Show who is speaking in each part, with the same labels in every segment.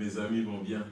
Speaker 1: Mes amis vont bien.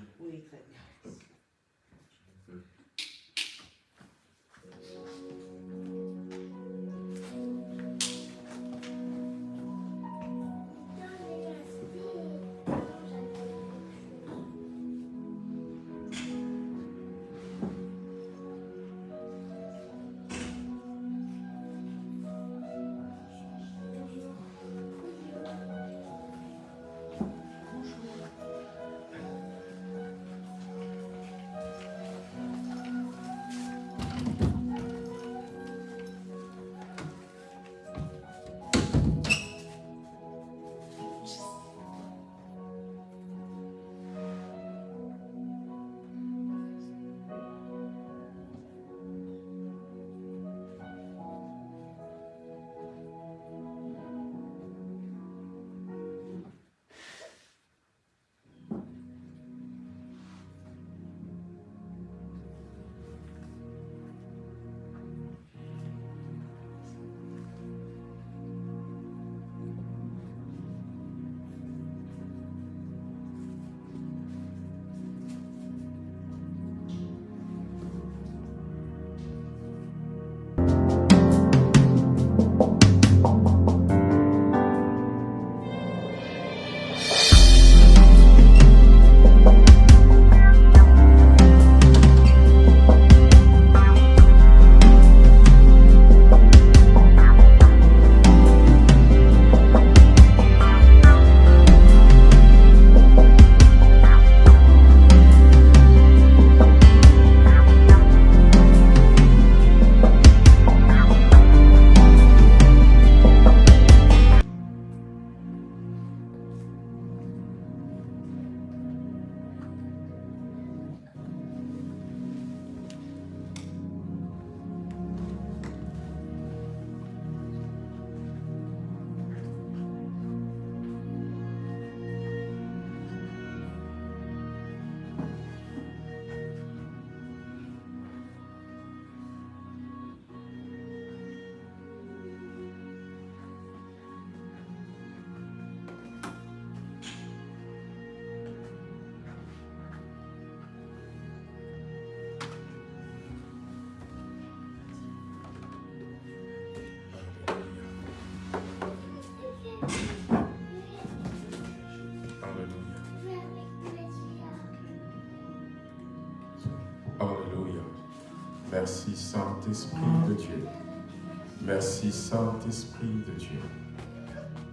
Speaker 2: Merci Saint-Esprit de Dieu.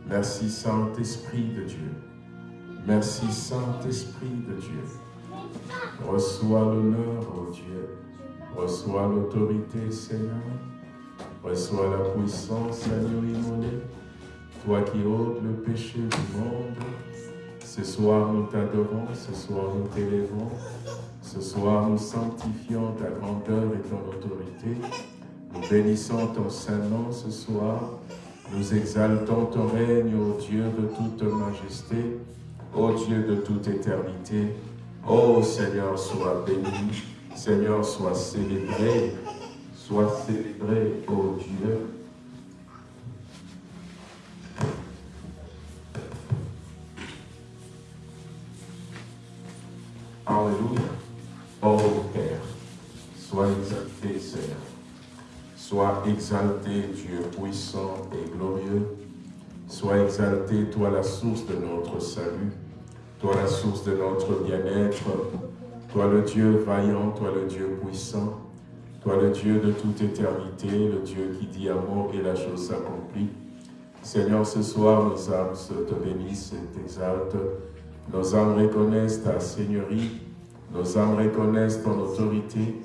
Speaker 2: Merci Saint-Esprit de Dieu. Merci Saint-Esprit de Dieu. Reçois l'honneur, ô Dieu. Reçois l'autorité, Seigneur. Reçois la puissance, Seigneur immolé. Toi qui ôtes le péché du monde. Ce soir, nous t'adorons. Ce soir, nous t'élèvons. Ce soir, nous sanctifions ta grandeur et ton autorité. Nous bénissons ton Saint-Nom ce soir. Nous exaltons ton règne, ô Dieu de toute majesté, ô Dieu de toute éternité. Ô Seigneur, sois béni. Seigneur, sois célébré. Sois célébré, ô Dieu. Alléluia. Ô Père, sois exalté, Seigneur. Sois exalté, Dieu puissant et glorieux. Sois exalté, toi la source de notre salut, toi la source de notre bien-être, toi le Dieu vaillant, toi le Dieu puissant, toi le Dieu de toute éternité, le Dieu qui dit amour et la chose s'accomplit. Seigneur, ce soir, nos âmes te bénissent et t'exaltent. Nos âmes reconnaissent ta Seigneurie, nos âmes reconnaissent ton autorité,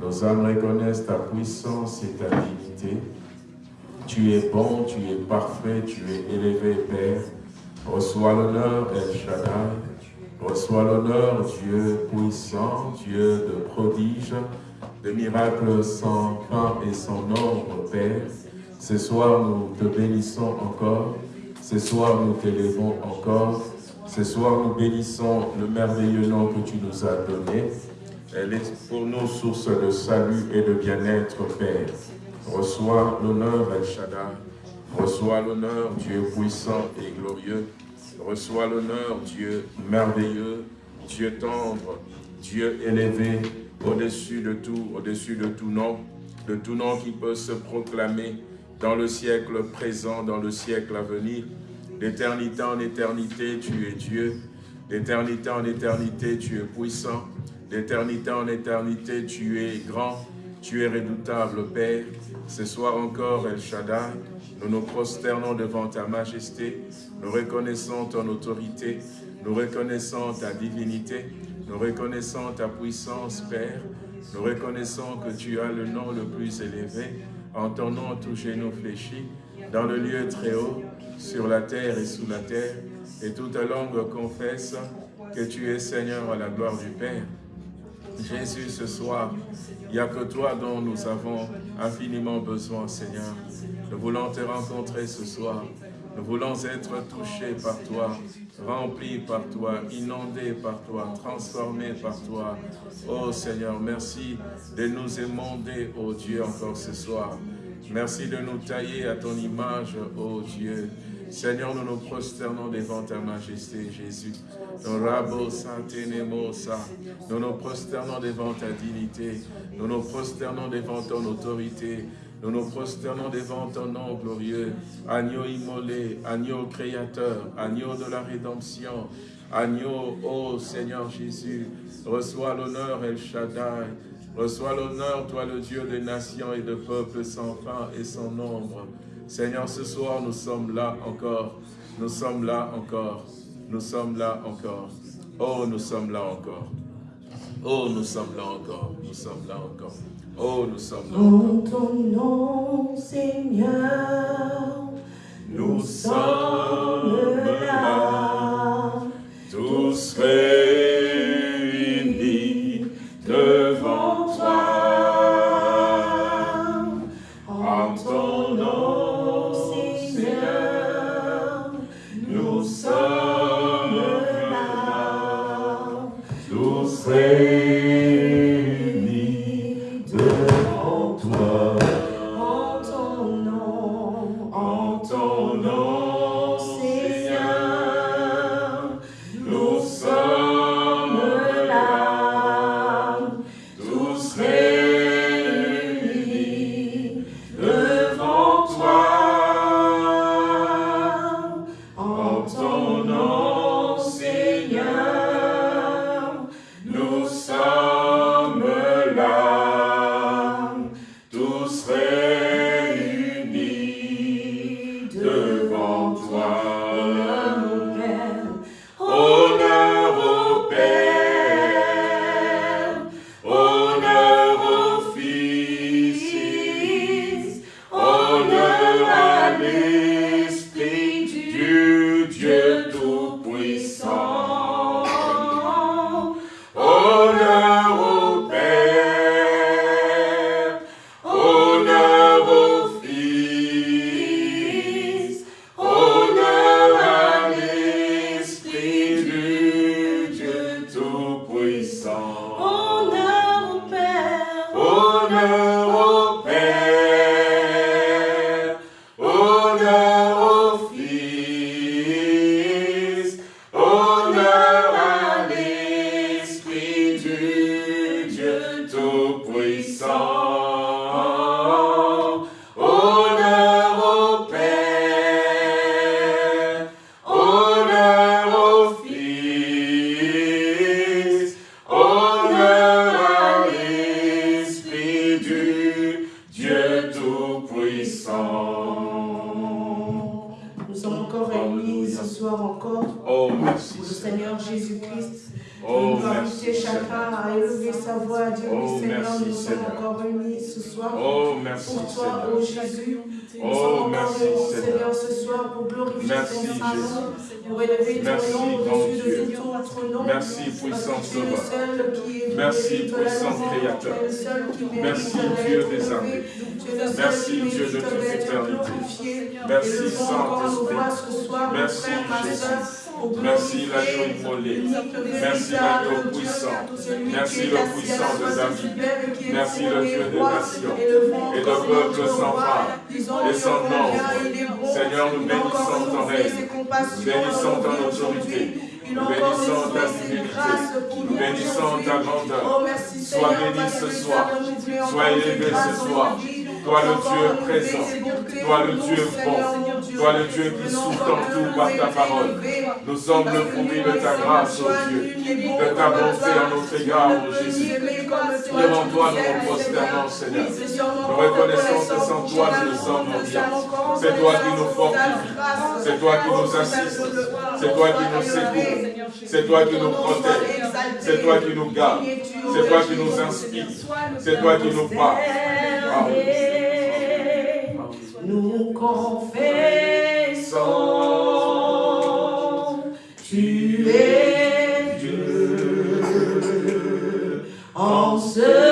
Speaker 2: nos âmes reconnaissent ta puissance et ta dignité. Tu es bon, tu es parfait, tu es élevé, Père. Reçois l'honneur, El Shaddai. Reçois l'honneur, Dieu puissant, Dieu de prodiges, de miracles sans fin et sans nombre, Père. Ce soir, nous te bénissons encore. Ce soir, nous t'élevons encore. Ce soir, nous bénissons le merveilleux nom que tu nous as donné. Elle est pour nous source de salut et de bien-être, Père. Reçois l'honneur, El Shaddai. Reçois l'honneur, Dieu puissant et glorieux. Reçois l'honneur, Dieu merveilleux. Dieu tendre, Dieu élevé, au-dessus de tout, au-dessus de tout nom, de tout nom qui peut se proclamer dans le siècle présent, dans le siècle à venir. D'éternité en éternité, tu es Dieu. D'éternité en éternité, tu es puissant. D'éternité en éternité, tu es grand. Tu es redoutable, Père. Ce soir encore, El Shaddai, nous nous prosternons devant ta majesté. Nous reconnaissons ton autorité. Nous reconnaissons ta divinité. Nous reconnaissons ta puissance, Père. Nous reconnaissons que tu as le nom le plus élevé. En ton nom, tout genou fléchi, dans le lieu très haut, sur la terre et sous la terre, et toute langue confesse que tu es Seigneur à la gloire du Père. Jésus, ce soir, il n'y a que toi dont nous avons infiniment besoin, Seigneur. Nous voulons te rencontrer ce soir. Nous voulons être touchés par toi, remplis par toi, inondés par toi, transformés par toi. Oh Seigneur, merci de nous émonder, oh Dieu, encore ce soir. Merci de nous tailler à ton image, oh Dieu. Seigneur, nous nous prosternons devant ta majesté, Jésus. Nous nous prosternons devant ta dignité. Nous nous prosternons devant ton autorité. Nous nous prosternons devant ton nom glorieux. Agneau immolé, agneau créateur, agneau de la rédemption. Agneau, ô Seigneur Jésus, reçois l'honneur El Shaddai. Reçois l'honneur, toi le Dieu des nations et de peuples sans fin et sans nombre. Seigneur, ce soir, nous sommes là encore. Nous sommes là encore. Nous sommes là encore. Oh, nous sommes là encore. Oh, nous sommes là encore. Nous sommes là encore. Oh, nous sommes là
Speaker 1: encore. En ton nom, Seigneur,
Speaker 2: nous sommes là. Tous réunis devant Bénissons le Dieu présent. Toi le Dieu bon. Toi le Dieu qui
Speaker 1: encore
Speaker 2: en tout par ta parole. Nous sommes le fruit de ta grâce, ô Dieu. De ta bonté en notre égard,
Speaker 1: peux
Speaker 2: Jésus. Devant toi,
Speaker 1: nous
Speaker 2: prosternons, Seigneur. Nous reconnaissons que sans toi, nous ne sommes rien. C'est toi qui nous
Speaker 1: grâce.
Speaker 2: C'est toi qui
Speaker 1: Oh,
Speaker 2: nous
Speaker 1: le-
Speaker 2: C'est toi qui nous secours. C'est toi qui nous
Speaker 1: exalté.
Speaker 2: C'est toi qui nous
Speaker 1: es-tu,
Speaker 2: C'est toi qui nous inspires. C'est toi qui nous parles.
Speaker 1: Nous confessons, tu es Dieu. En ce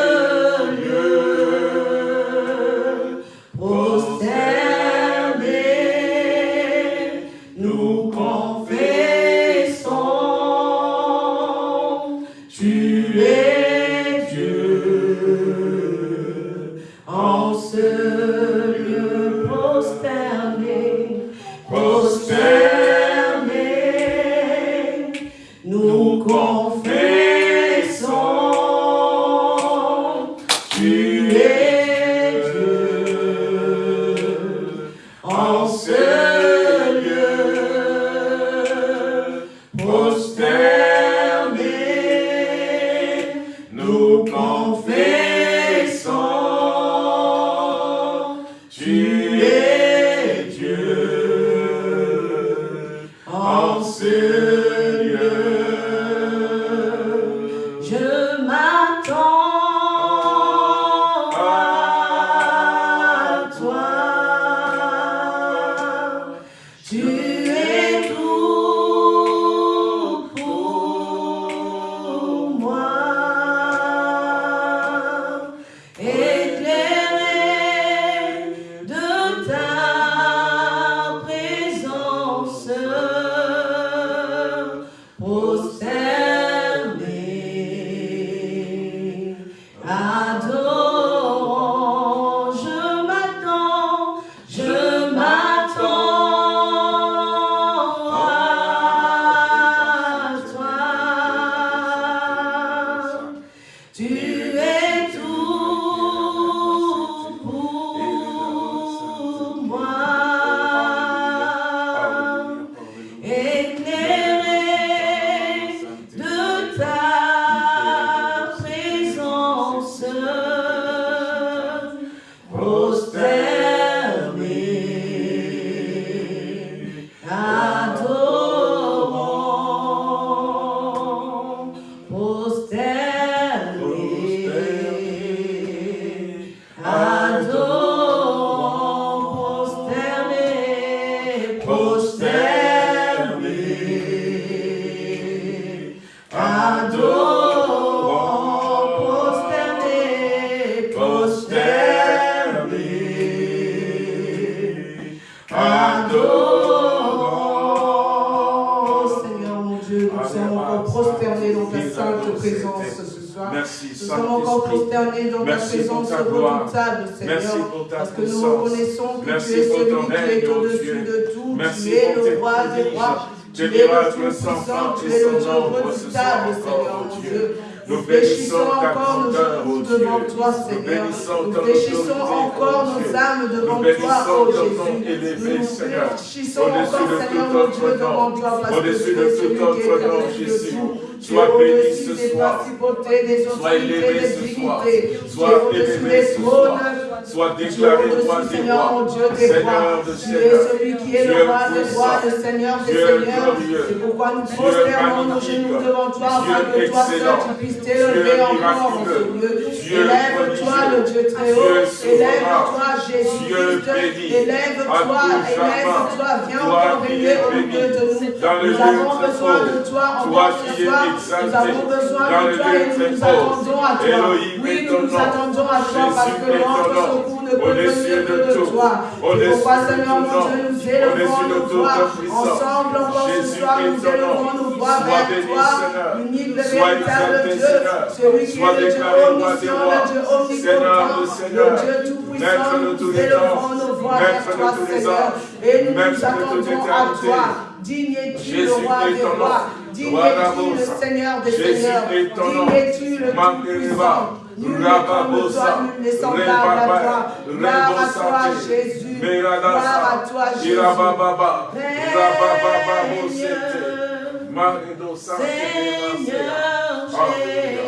Speaker 2: prodiges,
Speaker 1: rois. Tu es le tout puissant. Tu es le Dieu redoutable, Seigneur mon
Speaker 2: ô
Speaker 1: Dieu. Nous
Speaker 2: bénissons
Speaker 1: encore nos
Speaker 2: ô
Speaker 1: genoux devant toi, Seigneur.
Speaker 2: bénissons
Speaker 1: Nous
Speaker 2: autorité,
Speaker 1: encore
Speaker 2: ô
Speaker 1: nos âmes devant toi,
Speaker 2: bénissons nom
Speaker 1: Jésus. Nous
Speaker 2: Au-dessus
Speaker 1: encore, Seigneur mon Dieu, devant toi, parce que tu es celui qui est de
Speaker 2: Jésus.
Speaker 1: tout.
Speaker 2: Sois béni ce
Speaker 1: des
Speaker 2: soir.
Speaker 1: principautés, des
Speaker 2: Sois
Speaker 1: autorités,
Speaker 2: élevé
Speaker 1: des
Speaker 2: ce soir.
Speaker 1: divinités. Tu es
Speaker 2: Sois
Speaker 1: au-dessus
Speaker 2: élevé
Speaker 1: des
Speaker 2: ce
Speaker 1: trônes.
Speaker 2: soir.
Speaker 1: Es
Speaker 2: déclaré roi des
Speaker 1: Seigneur mon
Speaker 2: rois.
Speaker 1: Dieu, des rois.
Speaker 2: Seigneur de
Speaker 1: Tu es
Speaker 2: seigneurs.
Speaker 1: celui qui est le roi des rois, le Seigneur des seigneurs. C'est pourquoi nous prosternons nos genoux devant toi, afin que toi seul tu puisses t'élever encore en ce lieu. Élève-toi, le Dieu très haut. Élève-toi, Jésus-Christ. Élève-toi, élève-toi. Viens encore
Speaker 2: es
Speaker 1: au milieu de nous. Nous avons besoin de toi encore ce soir. Nous avons besoin de toi et nous nous attendons à toi. Oui, nous nous attendons à toi parce que
Speaker 2: est
Speaker 1: secours ne
Speaker 2: de
Speaker 1: que de toi. C'est pourquoi, Seigneur mon. Dieu, nous élevons nos voix. Ensemble encore ce soir, nous élevons nos voix vers toi, l'unique, le véritable Dieu, celui qui est le Dieu omniscient, le Dieu omnipotent, le Dieu tout-puissant. Nous élevons nos voix vers toi, Seigneur, et nous nous attendons à toi. Digne es-tu le roi des rois? Digne es-tu le Seigneur des seigneurs? Digne es-tu le Tout-Puissant? Nul toi, nul n'est semblable à toi. Gloire à toi, Jésus. Gloire à toi, Jésus. Seigneur Jésus.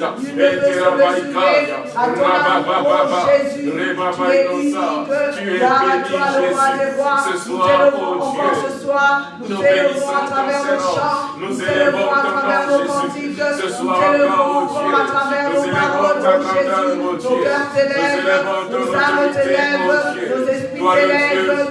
Speaker 1: Il ne peut se mesurer à ton amour, oh Jésus. Tu es unique. Gloire à toi, le roi des rois. Nous t'élevons encore ce soir. Nous t'élevons à travers le chant. Nous t'élevons à travers nos cantiques. Nous t'élevons encore à travers nos paroles, oh Jésus. Nos cœurs t'élèvent, nos âmes t'élèvent, nos esprits t'élèvent.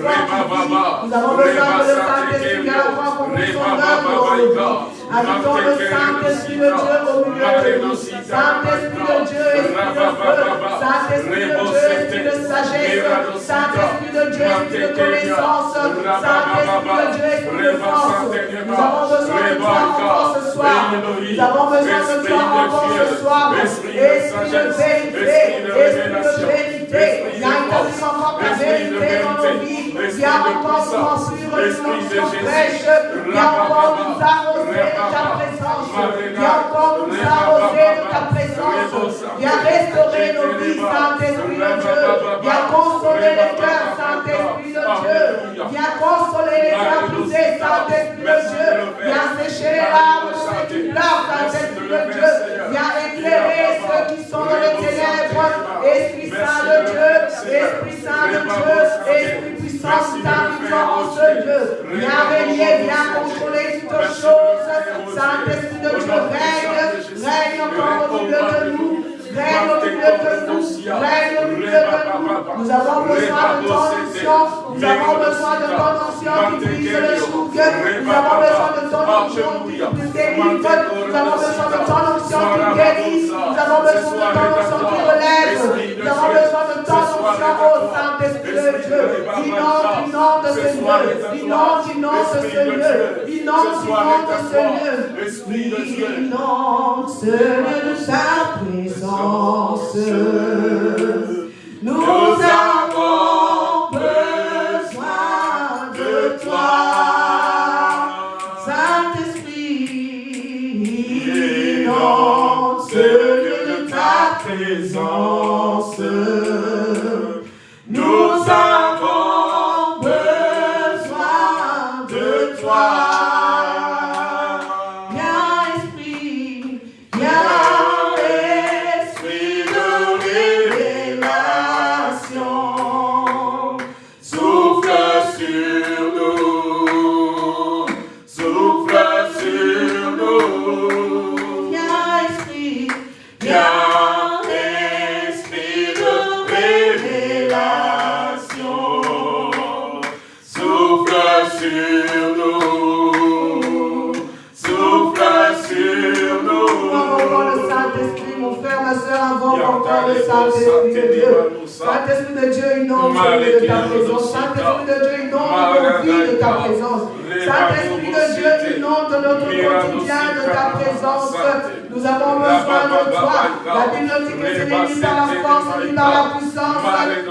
Speaker 1: Nous avons besoin que le Saint-Esprit Saint-Esprit vienne encore accomplir son œuvre dans nous. Habitons le Saint-Esprit de Dieu au milieu de nous. Saint-Esprit de Dieu, Esprit de feu. Saint-Esprit de Dieu, Esprit de sagesse. Saint-Esprit de Dieu, Esprit de connaissance. Saint-Esprit de Dieu, Esprit de force. Nous avons besoin de toi encore ce soir. Nous avons besoin de toi encore ce soir. Esprit de vérité. Esprit de vérité. Il y a une encore ta vérité dans nos vies. Il y a encore nous construire une fraîche. Il y a encore nous arroser de ta présence. Il y a encore nous arroser de ta présence. Il y a restaurer nos vies, Saint-Esprit de Dieu. Il y a consoler les cœurs. Il a consoler les brisés, Saint-Esprit de Dieu. Il a sécher les larmes de ceux qui pleurent, Saint-Esprit de Dieu. Il a éclairer ceux qui sont dans les ténèbres. Esprit Saint de Dieu, Esprit Saint de Dieu, Esprit puissant, ta puissance, Dieu. Viens régner, viens contrôler toutes choses. Saint-Esprit de Dieu, règne, règne encore au milieu de nous. Règne au milieu de nous. Règne au milieu de nous. Nous avons besoin de ton onction. Nous avons besoin de ton onction qui brise le joug. Nous avons besoin de ton onction qui nous délivre. Nous avons besoin de ton onction qui guérit. Nous avons besoin de ton onction qui relève. Nous avons besoin de ton onction, ô Saint-Esprit de Dieu. Inonde, inonde ce lieu. Inonde, inonde ce lieu. Inonde, inonde ce lieu. Inonde ce lieu de sa présence. Nous avons de ta présence. Saint-Esprit de Dieu, inonde nos vies de ta présence. Saint-Esprit de Dieu, inonde notre quotidien de ta présence. Nous avons besoin de toi. La Bible dit que ce n'est ni par la force ni par la puissance,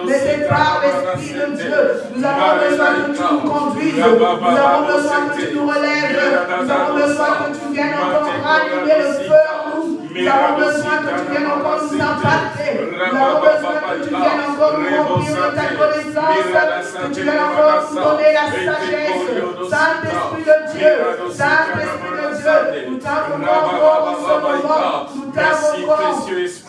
Speaker 1: mais c'est par l'Esprit de Dieu. Nous avons besoin que tu nous conduises. Nous avons besoin que tu nous relèves. Nous avons besoin que tu viennes encore rallumer le feu nous. Avons besoin que tu viennes encore nous impacter. Nous avons besoin que tu viennes encore nous remplir de ta connaissance. Que tu viennes encore nous donner la sagesse. Saint-Esprit de Dieu, Saint-Esprit de Dieu, nous t'invoquons encore en ce moment. Nous t'invoquons.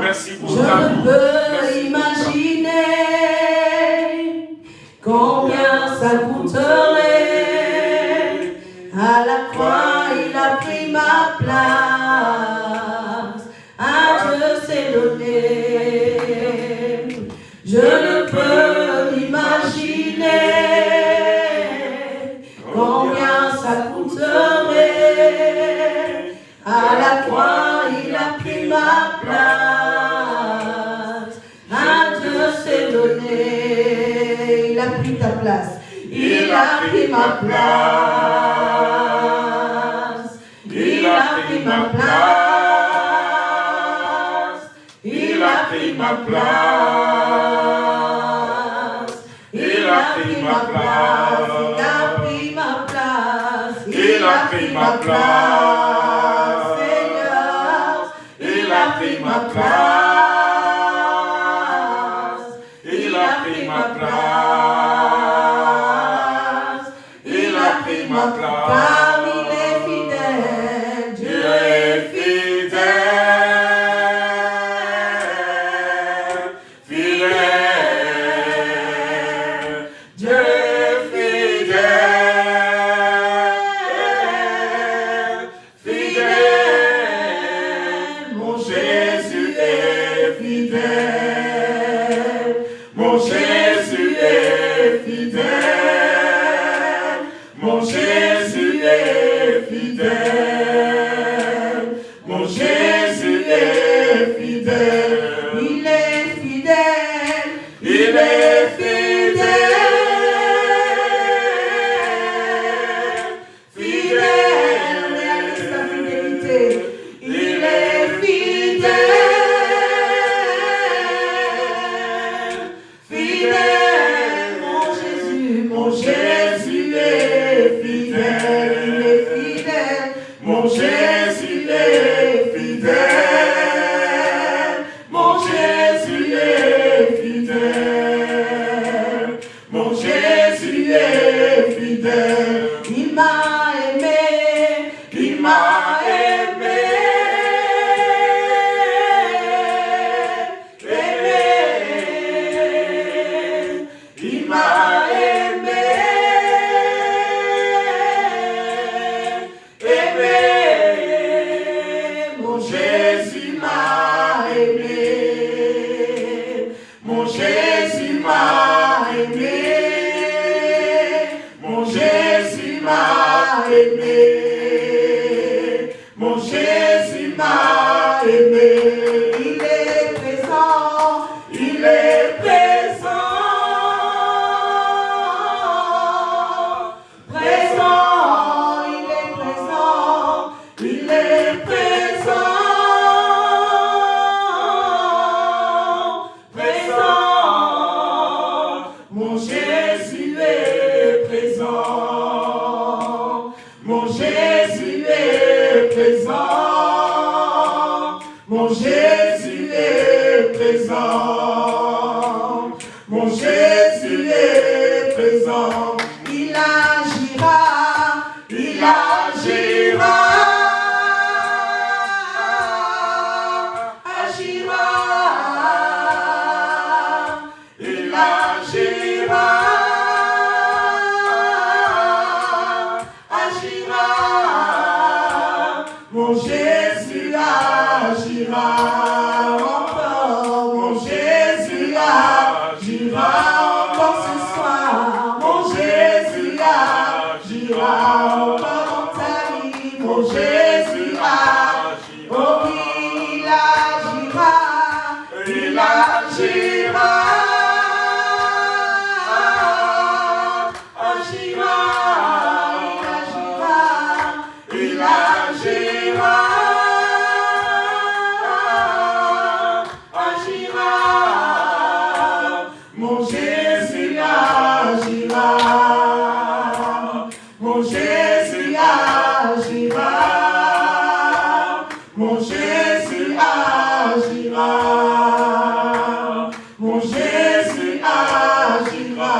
Speaker 1: je ne peux imaginer combien ça coûterait. À la croix, il a pris ma place. À Dieu s'est donné. Je ne peux imaginer combien ça coûterait. À la croix, il a pris ma place. Il a pris ma place. Il a pris ma place. Il a pris ma place. Il a pris ma place. Il a pris ma place. Il a pris ma place. Jésus agira, mon Jésus agira, mon Jésus agira.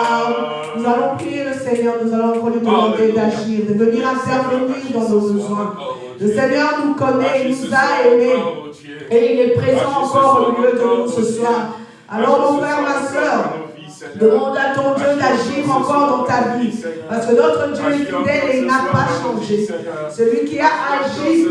Speaker 1: Nous allons prier le
Speaker 2: Seigneur, nous allons prendre d'agir, de venir à servir dans nos besoins. Le Seigneur nous connaît, il nous a aimés. et il est présent encore au milieu de nous ce soir. Alors mon frère, ma soeur, demande à ton Dieu d'agir encore dans ta vie. Parce que notre Dieu est fidèle et il n'a pas changé. Celui qui a agi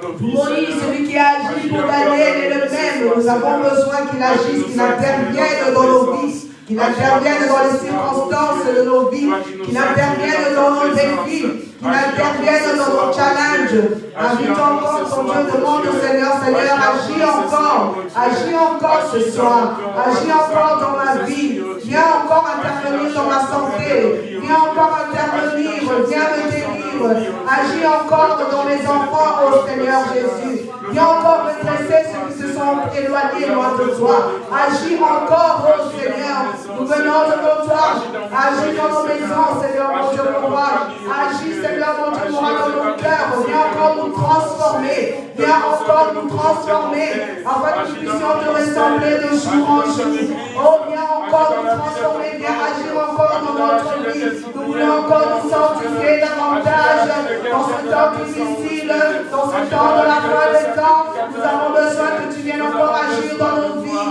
Speaker 2: pour Moïse, celui qui a agi pour Daniel est le même. Nous avons besoin qu'il agisse, qu'il intervienne dans nos vies qu'il intervienne dans les circonstances de nos vies, qu'il intervienne dans nos défis, qu'il intervienne dans nos challenges. Invite encore ton Dieu, demande au Seigneur, Seigneur, agis encore, agis encore. Ce soir, agis encore dans ma vie, viens encore intervenir dans ma santé, viens encore intervenir, viens me délivrer, agis encore dans mes enfants, ô Seigneur Jésus. Viens encore redresser ceux qui se sont éloignés loin de toi. Agis encore, ô Seigneur. Nous venons devant toi. Agis dans nos maisons, Seigneur, mon Dieu, mon roi. Agis, Seigneur, mon Dieu, mon dans nos cœurs. Viens encore nous transformer. Viens encore nous transformer afin que nous puissions te ressembler de jour en jour. Oh, viens encore nous transformer. Viens agir encore dans notre vie. Nous voulons encore nous sanctifier davantage dans ce temps difficile, dans ce temps de la fin des temps. Nous avons besoin que tu viennes encore agir dans nos vies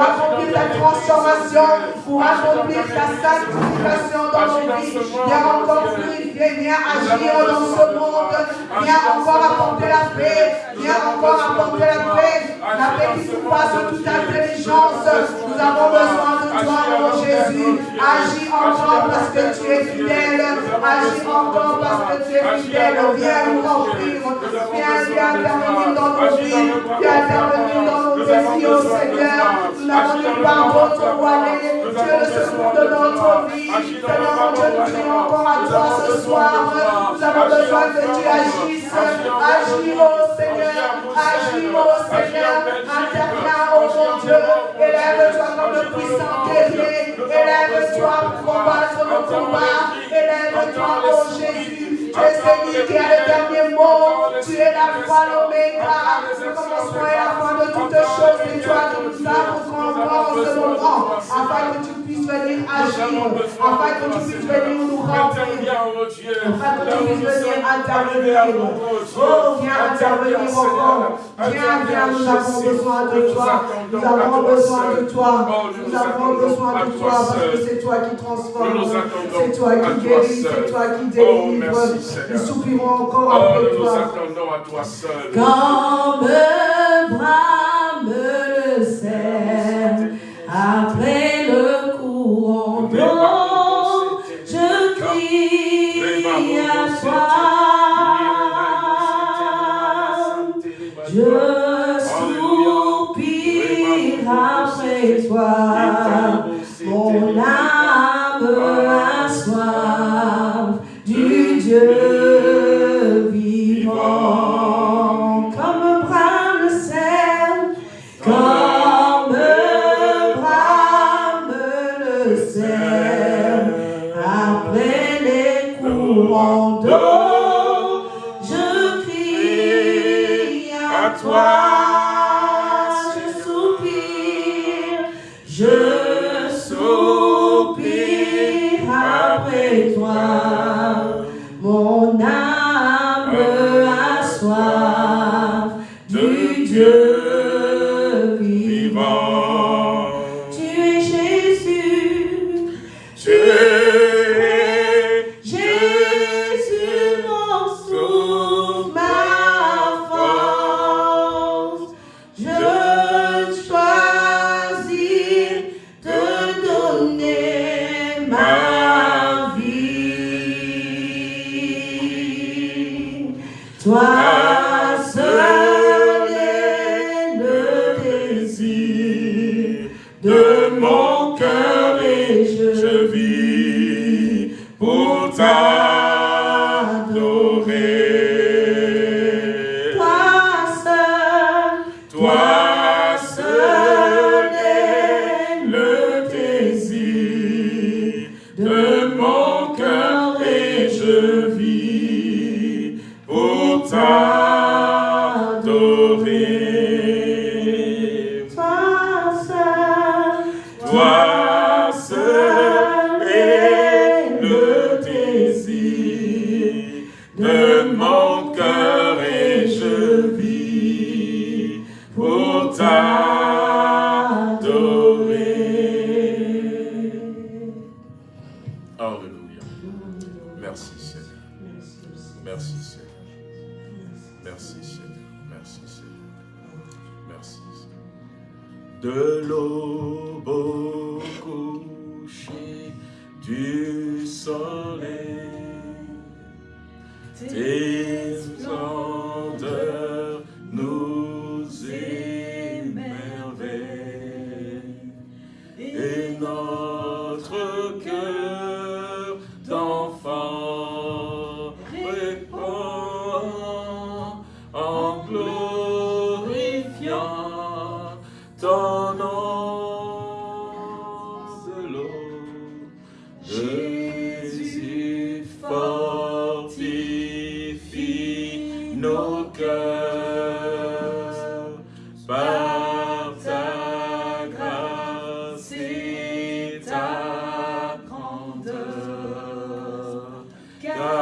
Speaker 2: pour accomplir ta transformation, pour accomplir ta sanctification dans nos vies. Viens encore purifier, viens agir dans ce monde. Viens encore apporter la paix. Viens encore apporter la paix. La paix qui surpasse toute intelligence. Nous avons besoin de toi, mon Jésus. Agis encore parce que tu es fidèle. Agis encore parce que tu es fidèle. Viens nous remplir. Viens, viens intervenir dans nos vies. Viens intervenir dans au Seigneur. D'autre où aller. Tu es le secours de notre vie. Seigneur, mon Dieu, nous crions encore à toi ce soir. Nous avons besoin que tu agisses. Agis, au Seigneur. Agis, au Seigneur. Interviens, oh mon Dieu. Élève-toi comme le puissant guerrier. Élève-toi pour combattre nos combats. Élève-toi, oh Jésus. Tu es celui qui a le dernier mot. Tu es la foi, l'oméga. Le commencement et la fin de toutes choses. Et toi, nous savons qu'on en ce moment. Afin que tu puisses venir agir. Afin que tu puisses venir nous remplir. Afin que tu puisses venir intervenir. Oh, viens intervenir encore. Viens, viens, nous avons besoin de toi. Nous avons besoin de toi. Nous avons besoin de toi parce que c'est toi qui transforme. C'est toi qui guéris. C'est toi qui délivre. Nous soupirons encore après toi.
Speaker 3: Nous attendons à toi seul.
Speaker 1: Quand me brame le sel, après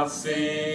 Speaker 2: Car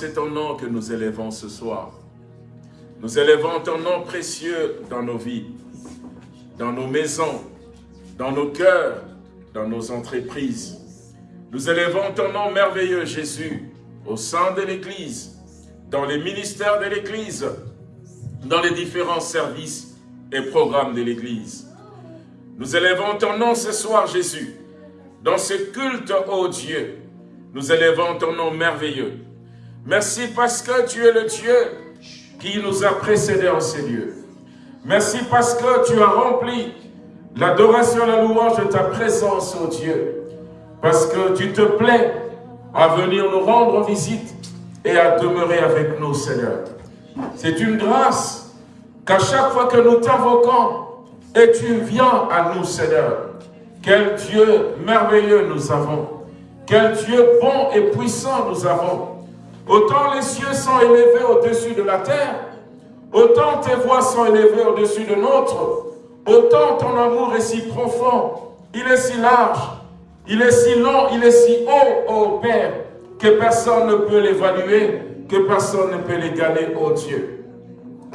Speaker 2: c'est ton nom que nous élevons ce soir. Nous élevons ton nom précieux dans nos vies, dans nos maisons, dans nos cœurs, dans nos entreprises. Nous élevons ton nom merveilleux, Jésus, au sein de l'Église, dans les ministères de l'Église, dans les différents services et programmes de l'Église. Nous élevons ton nom ce soir, Jésus, dans ce culte, ô Dieu. Nous élevons ton nom merveilleux. Merci parce que tu es le Dieu qui nous a précédés en ces lieux. Merci parce que tu as rempli l'adoration et la louange de ta présence, ô Dieu. Parce que tu te plais à venir nous rendre visite et à demeurer avec nous, Seigneur. C'est une grâce qu'à chaque fois que nous t'invoquons et tu viens à nous, Seigneur. Quel Dieu merveilleux nous avons. Quel Dieu bon et puissant nous avons. Autant les cieux sont élevés au-dessus de la terre, autant tes voix sont élevées au-dessus de notre, autant ton amour est si profond, il est si large, il est si long, il est si haut, ô Père, que personne ne peut l'évaluer, que personne ne peut l'égaler, ô Dieu.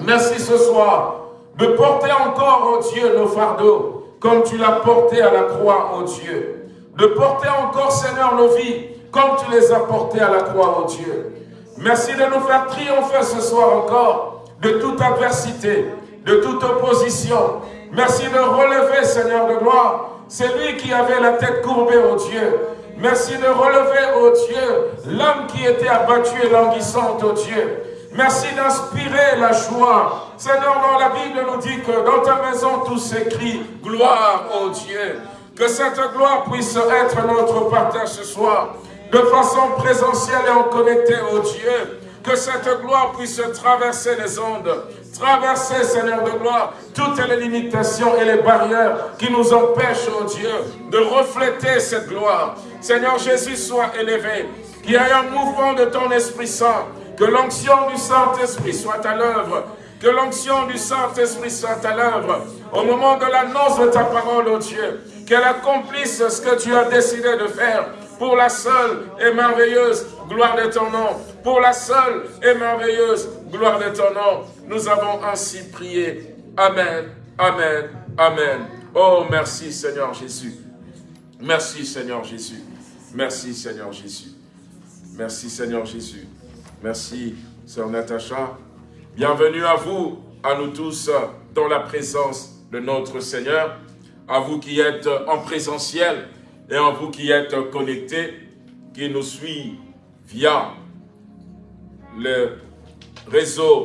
Speaker 2: Merci ce soir de porter encore, ô Dieu, nos fardeaux, comme tu l'as porté à la croix, ô Dieu. De porter encore, Seigneur, nos vies, comme tu les as portées à la croix, ô Dieu. Merci de nous faire triompher ce soir encore de toute adversité, de toute opposition. Merci de relever, Seigneur de gloire, celui qui avait la tête courbée, ô Dieu. Merci de relever, ô Dieu, l'homme qui était abattu et languissant, ô Dieu. Merci d'inspirer la joie. Seigneur, dans la Bible nous dit que dans ta maison tout s'écrit gloire, ô Dieu. Que cette gloire puisse être notre partage ce soir de façon présentielle et en connecté au Dieu. Que cette gloire puisse traverser les ondes, traverser, Seigneur de gloire, toutes les limitations et les barrières qui nous empêchent, oh Dieu, de refléter cette gloire. Seigneur Jésus soit élevé, qu'il y ait un mouvement de ton Esprit Saint, que l'onction du Saint-Esprit soit à l'œuvre, que l'onction du Saint-Esprit soit à l'œuvre, au moment de l'annonce de ta parole, oh Dieu, qu'elle accomplisse ce que tu as décidé de faire, pour la seule et merveilleuse gloire de ton nom. Pour la seule et merveilleuse gloire de ton nom. Nous avons ainsi prié. Amen, Amen, Amen. Oh, merci Seigneur Jésus. Merci Seigneur Jésus. Merci Seigneur Jésus. Merci Seigneur Jésus. Merci Sœur Natacha. Bienvenue à vous, à nous tous, dans la présence de notre Seigneur. À vous qui êtes en présentiel, et en vous qui êtes connectés, qui nous suivent via les réseaux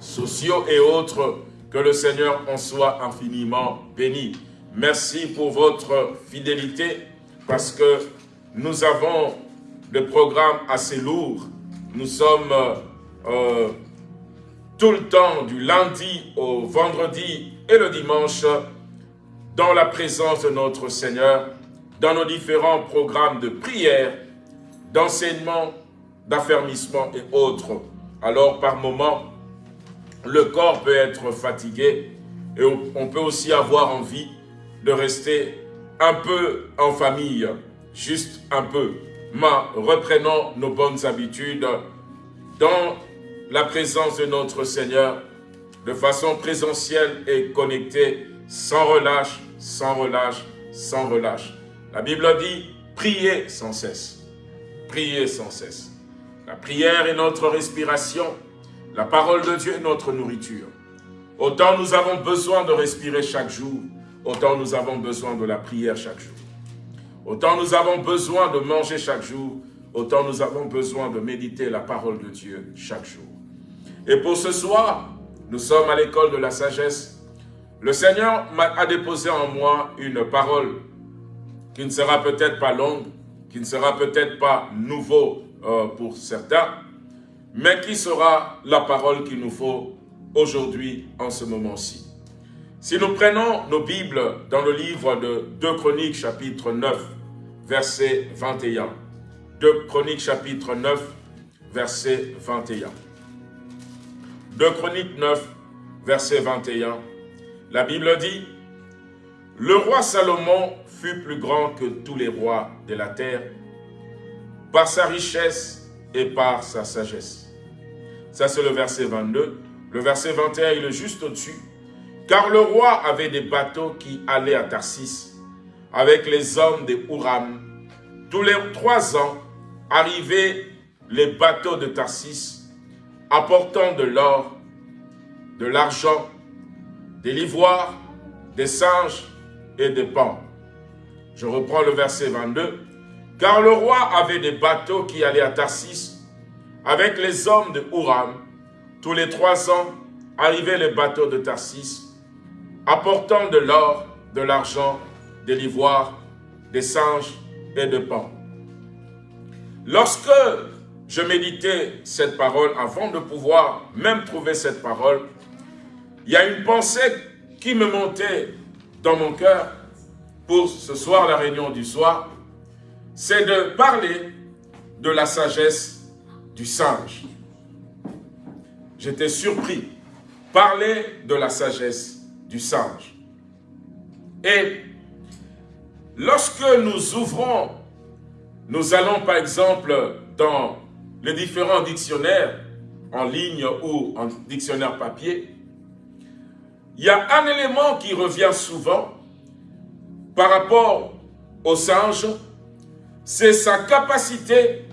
Speaker 2: sociaux et autres, que le Seigneur en soit infiniment béni. Merci pour votre fidélité parce que nous avons des programmes assez lourds. Nous sommes euh, tout le temps du lundi au vendredi et le dimanche dans la présence de notre Seigneur, dans nos différents programmes de prière, d'enseignement, d'affermissement et autres. Alors par moments, le corps peut être fatigué et on peut aussi avoir envie de rester un peu en famille, juste un peu, mais reprenons nos bonnes habitudes dans la présence de notre Seigneur de façon présentielle et connectée, sans relâche, sans relâche, sans relâche. La Bible dit, priez sans cesse. Priez sans cesse. La prière est notre respiration. La parole de Dieu est notre nourriture. Autant nous avons besoin de respirer chaque jour, autant nous avons besoin de la prière chaque jour. Autant nous avons besoin de manger chaque jour, autant nous avons besoin de méditer la parole de Dieu chaque jour. Et pour ce soir, nous sommes à l'école de la sagesse. Le Seigneur a déposé en moi une parole qui ne sera peut-être pas longue, qui ne sera peut-être pas nouveau euh, pour certains, mais qui sera la parole qu'il nous faut aujourd'hui en ce moment-ci. Si nous prenons nos Bibles dans le livre de 2 Chroniques chapitre 9, verset 21. 2 Chroniques chapitre 9, verset 21. 2 Chroniques 9, verset 21. La Bible dit, « Le roi Salomon fut plus grand que tous les rois de la terre, par sa richesse et par sa sagesse. » Ça, c'est le verset 22. Le verset 21, il est juste au-dessus. Car le roi avait des bateaux qui allaient à Tarsis avec les hommes des Huram. Tous les trois ans arrivaient les bateaux de Tarsis apportant de l'or, de l'argent, des l'ivoire, des singes et des pans. Je reprends le verset 22. Car le roi avait des bateaux qui allaient à Tarsis avec les hommes de Huram. Tous les trois ans arrivaient les bateaux de Tarsis apportant de l'or, de l'argent, de l'ivoire, des singes et de pan. Lorsque je méditais cette parole, avant de pouvoir même trouver cette parole, il y a une pensée qui me montait dans mon cœur pour ce soir, la réunion du soir, c'est de parler de la sagesse du singe. J'étais surpris. Parler de la sagesse du singe. Et lorsque nous ouvrons, nous allons par exemple dans les différents dictionnaires en ligne ou en dictionnaire papier, il y a un élément qui revient souvent par rapport au singe, c'est sa capacité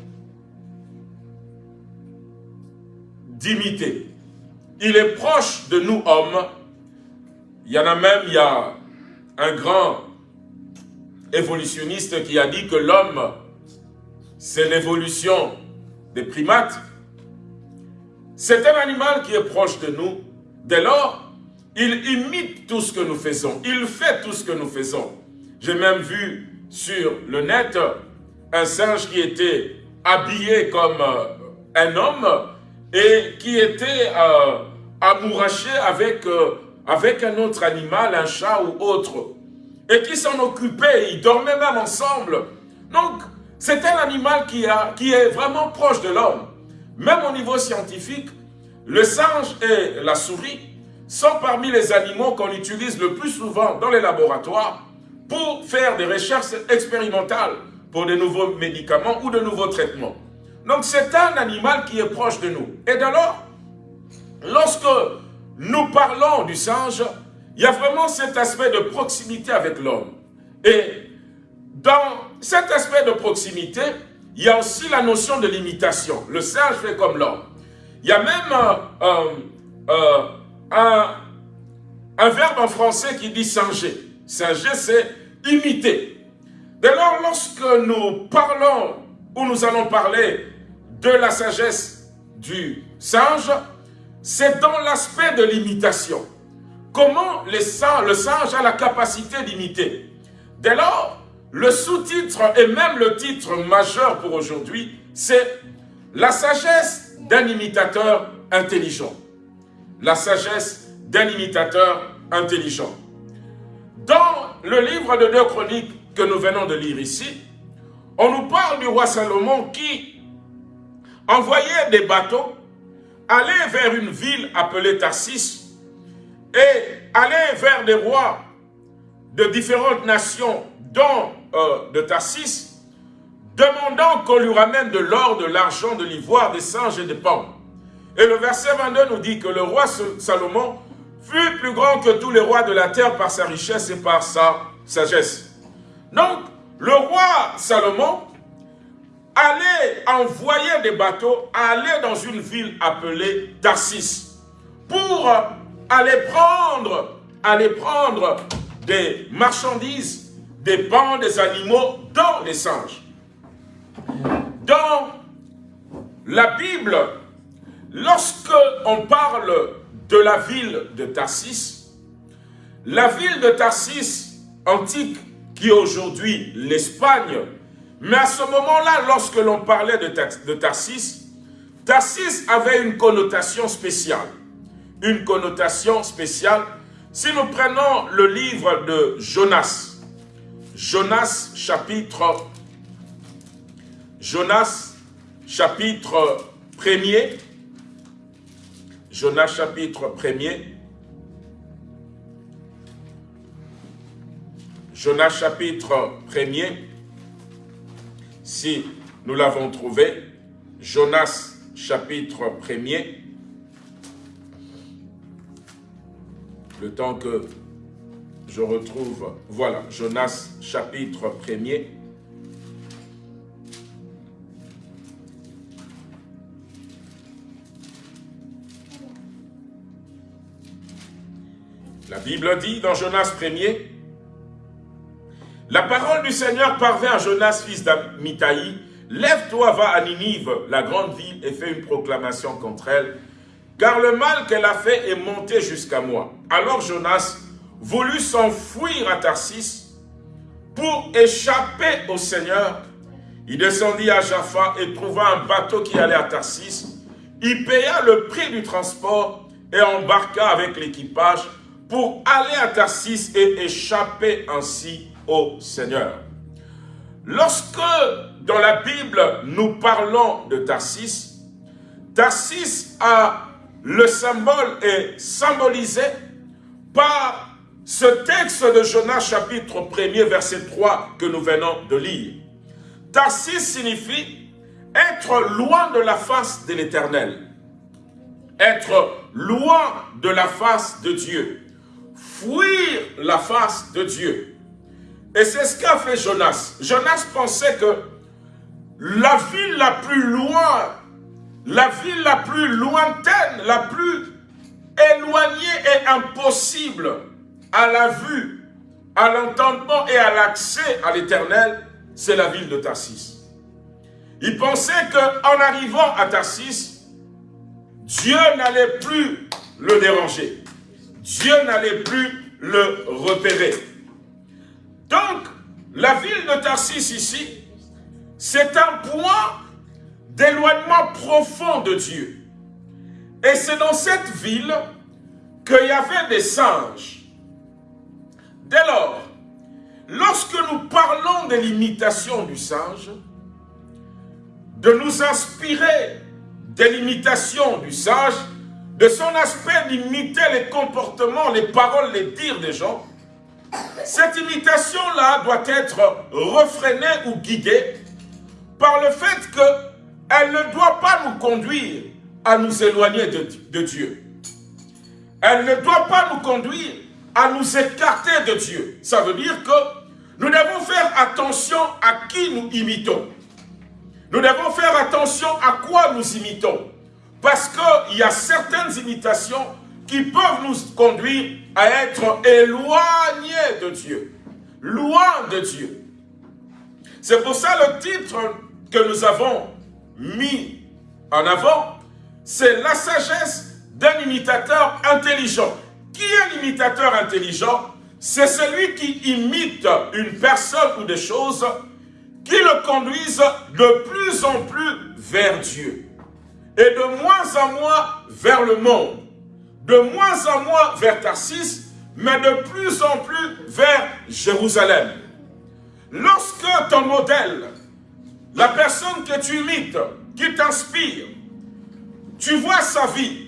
Speaker 2: d'imiter. Il est proche de nous hommes il y en a même, il y a un grand évolutionniste qui a dit que l'homme, c'est l'évolution des primates. C'est un animal qui est proche de nous. Dès lors, il imite tout ce que nous faisons. Il fait tout ce que nous faisons. J'ai même vu sur le net un singe qui était habillé comme euh, un homme et qui était euh, amouraché avec euh, avec un autre animal, un chat ou autre, et qui s'en occupait, ils dormaient même ensemble. Donc, c'est un animal qui, a, qui est vraiment proche de l'homme. Même au niveau scientifique, le singe et la souris sont parmi les animaux qu'on utilise le plus souvent dans les laboratoires pour faire des recherches expérimentales pour de nouveaux médicaments ou de nouveaux traitements. Donc c'est un animal qui est proche de nous. Et alors, lorsque nous parlons du singe, il y a vraiment cet aspect de proximité avec l'homme. Et dans cet aspect de proximité, il y a aussi la notion de l'imitation. Le singe fait comme l'homme. Il y a même euh, euh, un, verbe en français qui dit singer. Singer, c'est imiter. Dès lors, lorsque nous parlons ou nous allons parler de la sagesse du singe, c'est dans l'aspect de l'imitation. comment le singe a la capacité d'imiter? Dès lors, le sous-titre et même le titre majeur pour aujourd'hui, c'est la sagesse d'un imitateur intelligent. La sagesse d'un imitateur intelligent. Dans le livre de deux chroniques que nous venons de lire ici, on nous parle du roi Salomon qui envoyait des bateaux aller vers une ville appelée Tarsis et aller vers des rois de différentes nations, dont euh, de Tarsis, demandant qu'on lui ramène de l'or, de l'argent, de l'ivoire, des singes et des pommes. Et le verset 22 nous dit que le roi Salomon fut plus grand que tous les rois de la terre par sa richesse et par sa sagesse. Donc, le roi Salomon allait envoyer des bateaux, aller dans une ville appelée Tarsis, pour aller prendre, aller prendre des marchandises, des pains, des animaux dans les singes. Dans la Bible, lorsque on parle de la ville de Tarsis, la ville de Tarsis antique, qui est aujourd'hui l'Espagne, mais à ce moment-là, lorsque l'on parlait de, Tarsis, Tarsis avait une connotation spéciale. Une connotation spéciale. Si nous prenons le livre de Jonas, Jonas chapitre Jonas chapitre 1er, Jonas chapitre 1er, Jonas chapitre 1er, si nous l'avons trouvé, Jonas chapitre 1er, le temps que je retrouve, voilà, Jonas chapitre 1er, La Bible dit dans Jonas 1er, la parole du Seigneur parvint à Jonas, fils d'Amitai, Lève-toi, va à Ninive, la grande ville, et fais une proclamation contre elle, car le mal qu'elle a fait est monté jusqu'à moi. Alors Jonas voulut s'enfuir à Tarsis pour échapper au Seigneur. Il descendit à Jaffa et trouva un bateau qui allait à Tarsis. Il paya le prix du transport et embarqua avec l'équipage pour aller à Tarsis et échapper ainsi au Seigneur. Lorsque dans la Bible nous parlons de Tarsis, Tarsis a le symbole est symbolisé par ce texte de Jonas chapitre 1er verset 3 que nous venons de lire. Tarsis signifie être loin de la face de l'éternel. Être loin de la face de Dieu fuir la face de Dieu. Et c'est ce qu'a fait Jonas. Jonas pensait que la ville la plus loin, la ville la plus lointaine, la plus éloignée et impossible à la vue, à l'entendement et à l'accès à l'éternel, c'est la ville de Tarsis. Il pensait qu'en arrivant à Tarsis, Dieu n'allait plus le déranger. Dieu n'allait plus le repérer. Donc, la ville de Tarsis ici, c'est un point d'éloignement profond de Dieu. Et c'est dans cette ville qu'il y avait des singes. Dès lors, lorsque nous parlons de l'imitation du singe, de nous inspirer de l'imitation du singe, de son aspect d'imiter les comportements, les paroles, les dires des gens, cette imitation-là doit être refrénée ou guidée par le fait qu'elle ne doit pas nous conduire à nous éloigner de, de Dieu. Elle ne doit pas nous conduire à nous écarter de Dieu. Ça veut dire que nous devons faire attention à qui nous imitons. Nous devons faire attention à quoi nous imitons. Parce qu'il y a certaines imitations qui peuvent nous conduire à être éloignés de Dieu, loin de Dieu. C'est pour ça le titre que nous avons mis en avant, c'est la sagesse d'un imitateur intelligent. Qui est l'imitateur intelligent? C'est celui qui imite une personne ou des choses qui le conduisent de plus en plus vers Dieu et de moins en moins vers le monde, de moins en moins vers Tarsis, mais de plus en plus vers Jérusalem. Lorsque ton modèle, la personne que tu imites, qui t'inspire, tu vois sa vie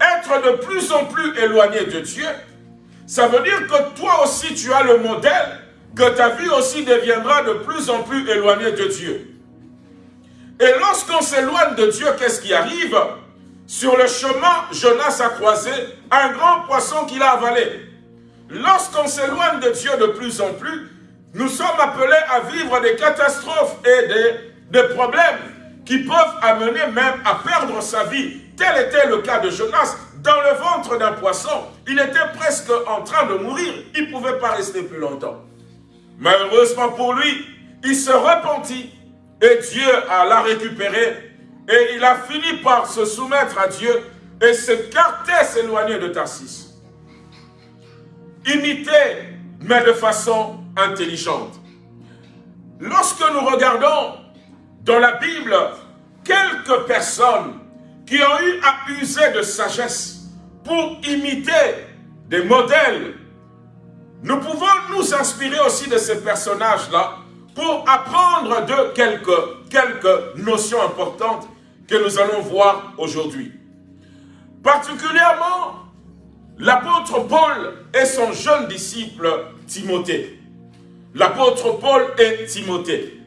Speaker 2: être de plus en plus éloignée de Dieu, ça veut dire que toi aussi tu as le modèle, que ta vie aussi deviendra de plus en plus éloignée de Dieu. Et lorsqu'on s'éloigne de Dieu, qu'est-ce qui arrive? Sur le chemin, Jonas a croisé un grand poisson qu'il a avalé. Lorsqu'on s'éloigne de Dieu de plus en plus, nous sommes appelés à vivre des catastrophes et des, des problèmes qui peuvent amener même à perdre sa vie. Tel était le cas de Jonas. Dans le ventre d'un poisson, il était presque en train de mourir. Il ne pouvait pas rester plus longtemps. Malheureusement pour lui, il se repentit et Dieu la récupéré et il a fini par se soumettre à Dieu et s'écarter, s'éloigner de Tarsis. Imiter, mais de façon intelligente. Lorsque nous regardons dans la Bible quelques personnes qui ont eu à user de sagesse pour imiter des modèles, nous pouvons nous inspirer aussi de ces personnages-là pour apprendre de quelques, quelques notions importantes que nous allons voir aujourd'hui. Particulièrement l'apôtre Paul et son jeune disciple Timothée. L'apôtre Paul et Timothée.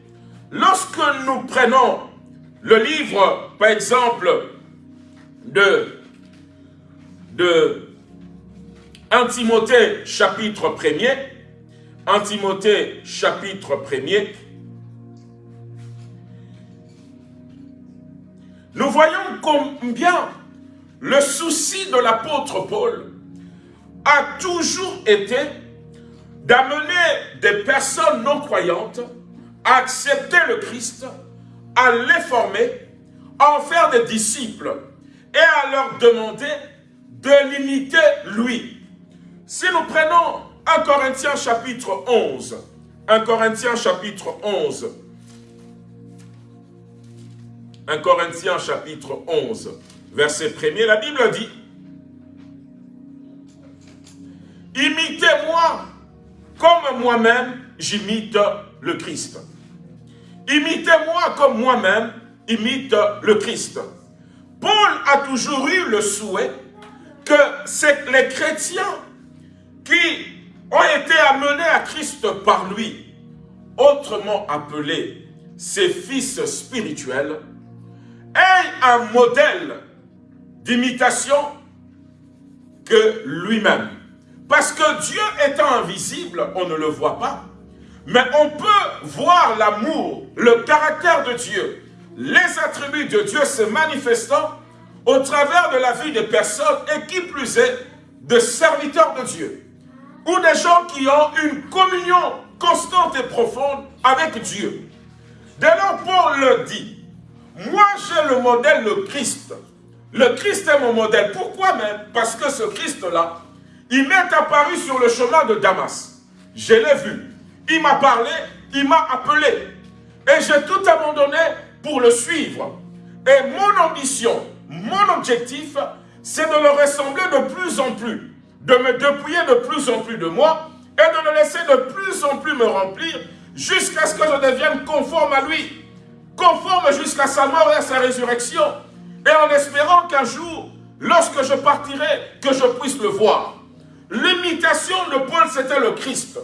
Speaker 2: Lorsque nous prenons le livre, par exemple, de, de 1 Timothée chapitre 1er, 1 Timothée chapitre 1er, nous voyons combien le souci de l'apôtre Paul a toujours été d'amener des personnes non croyantes à accepter le Christ, à les former, à en faire des disciples et à leur demander de l'imiter lui. Si nous prenons 1 Corinthiens chapitre 11, 1 Corinthiens chapitre 11, 1 Corinthiens chapitre 11, verset 1 la Bible dit Imitez-moi comme moi-même j'imite le Christ. Imitez-moi comme moi-même imite le Christ. Paul a toujours eu le souhait que c'est les chrétiens qui ont été amenés à Christ par lui, autrement appelés ses fils spirituels, aient un modèle d'imitation que lui-même. Parce que Dieu étant invisible, on ne le voit pas. Mais on peut voir l'amour, le caractère de Dieu, les attributs de Dieu se manifestant au travers de la vie des personnes et qui plus est, de serviteurs de Dieu. Ou des gens qui ont une communion constante et profonde avec Dieu. Dès lors, Paul le dit, moi j'ai le modèle, le Christ. Le Christ est mon modèle. Pourquoi même? Parce que ce Christ-là, il m'est apparu sur le chemin de Damas. Je l'ai vu. Il m'a parlé, il m'a appelé. Et j'ai tout abandonné pour le suivre. Et mon ambition, mon objectif, c'est de le ressembler de plus en plus, de me dépouiller de plus en plus de moi et de le laisser de plus en plus me remplir jusqu'à ce que je devienne conforme à lui, conforme jusqu'à sa mort et à sa résurrection, et en espérant qu'un jour, lorsque je partirai, que je puisse le voir. L'imitation de Paul, c'était le Christ.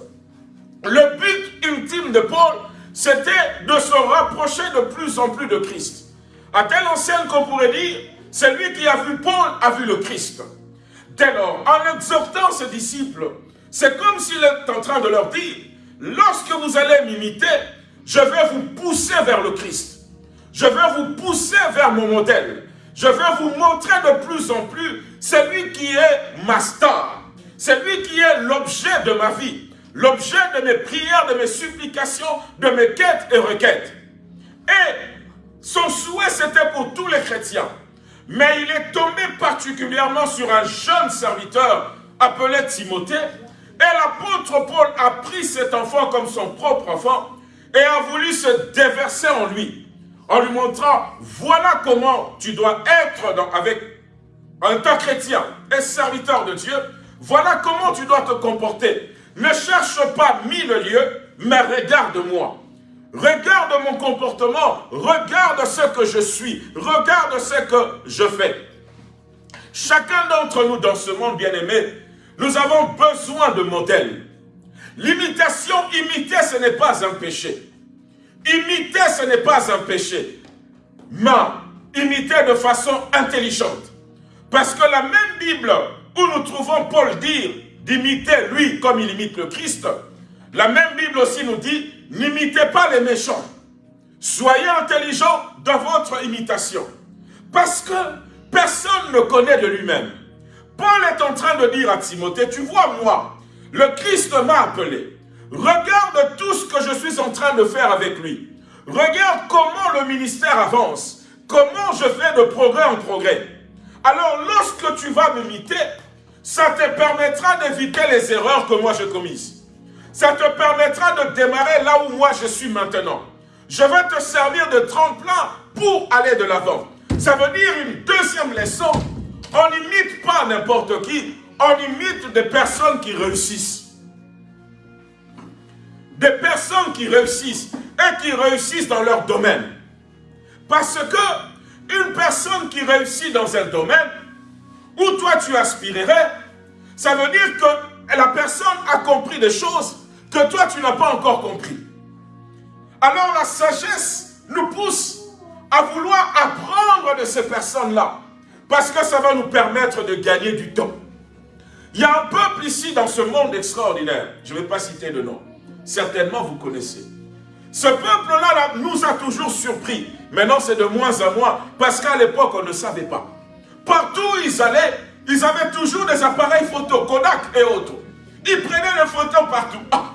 Speaker 2: Le but ultime de Paul, c'était de se rapprocher de plus en plus de Christ. À telle enseigne qu'on pourrait dire, celui qui a vu Paul a vu le Christ. Dès lors, en exhortant ses disciples, c'est comme s'il est en train de leur dire, lorsque vous allez m'imiter, je vais vous pousser vers le Christ. Je vais vous pousser vers mon modèle. Je vais vous montrer de plus en plus celui qui est ma star c'est lui qui est l'objet de ma vie, l'objet de mes prières, de mes supplications, de mes quêtes et requêtes. Et son souhait, c'était pour tous les chrétiens. Mais il est tombé particulièrement sur un jeune serviteur appelait Timothée, et l'apôtre Paul a pris cet enfant comme son propre enfant et a voulu se déverser en lui, en lui montrant, voilà comment tu dois être dans, avec un chrétien et serviteur de Dieu, voilà comment tu dois te comporter. Ne cherche pas mille lieux, mais regarde-moi. Regarde mon comportement, regarde ce que je suis, regarde ce que je fais. Chacun d'entre nous dans ce monde bien-aimé, nous avons besoin de modèles. L'imitation, imiter, ce n'est pas un péché. Imiter, ce n'est pas un péché. Mais imiter de façon intelligente. Parce que la même Bible où nous trouvons Paul dire d'imiter lui comme il imite le Christ, la même Bible aussi nous dit, n'imitez pas les méchants. Soyez intelligents dans votre imitation. Parce que personne ne connaît de lui-même. Paul est en train de dire à Timothée, tu vois moi, le Christ m'a appelé. Regarde tout ce que je suis en train de faire avec lui. Regarde comment le ministère avance. Comment je fais de progrès en progrès. Alors lorsque tu vas m'imiter, ça te permettra d'éviter les erreurs que moi j'ai commises. Ça te permettra de démarrer là où moi je suis maintenant. Je vais te servir de tremplin pour aller de l'avant. Ça veut dire une deuxième leçon. On n'imite pas n'importe qui, on imite des personnes qui réussissent. Des personnes qui réussissent et qui réussissent dans leur domaine. Parce que une personne qui réussit dans un domaine où toi tu aspirerais, ça veut dire que la personne a compris des choses que toi tu n'as pas encore compris. Alors la sagesse nous pousse à vouloir apprendre de ces personnes-là. Parce que ça va nous permettre de gagner du temps. Il y a un peuple ici dans ce monde extraordinaire. Je ne vais pas citer de nom. Certainement vous connaissez. Ce peuple-là nous a toujours surpris. Maintenant c'est de moins en moins. Parce qu'à l'époque on ne savait pas. Partout où ils allaient, ils avaient toujours des appareils photo, Kodak et autres. Ils prenaient les photos partout. Ah,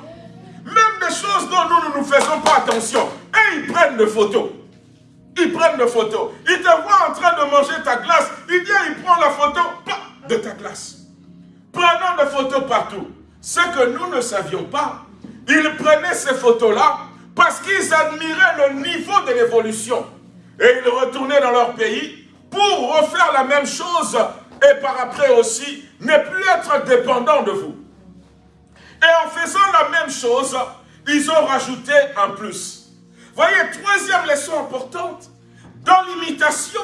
Speaker 2: même des choses dont nous ne nous faisons pas attention. Et ils prennent des photos. Ils prennent des photos. Ils te voient en train de manger ta glace. Il vient, il prend la photo de ta glace. Prenant des photos partout. Ce que nous ne savions pas, ils prenaient ces photos-là parce qu'ils admiraient le niveau de l'évolution. Et ils retournaient dans leur pays pour refaire la même chose et par après aussi ne plus être dépendants de vous. Et en faisant la même chose, ils ont rajouté un plus. Voyez, troisième leçon importante, dans l'imitation,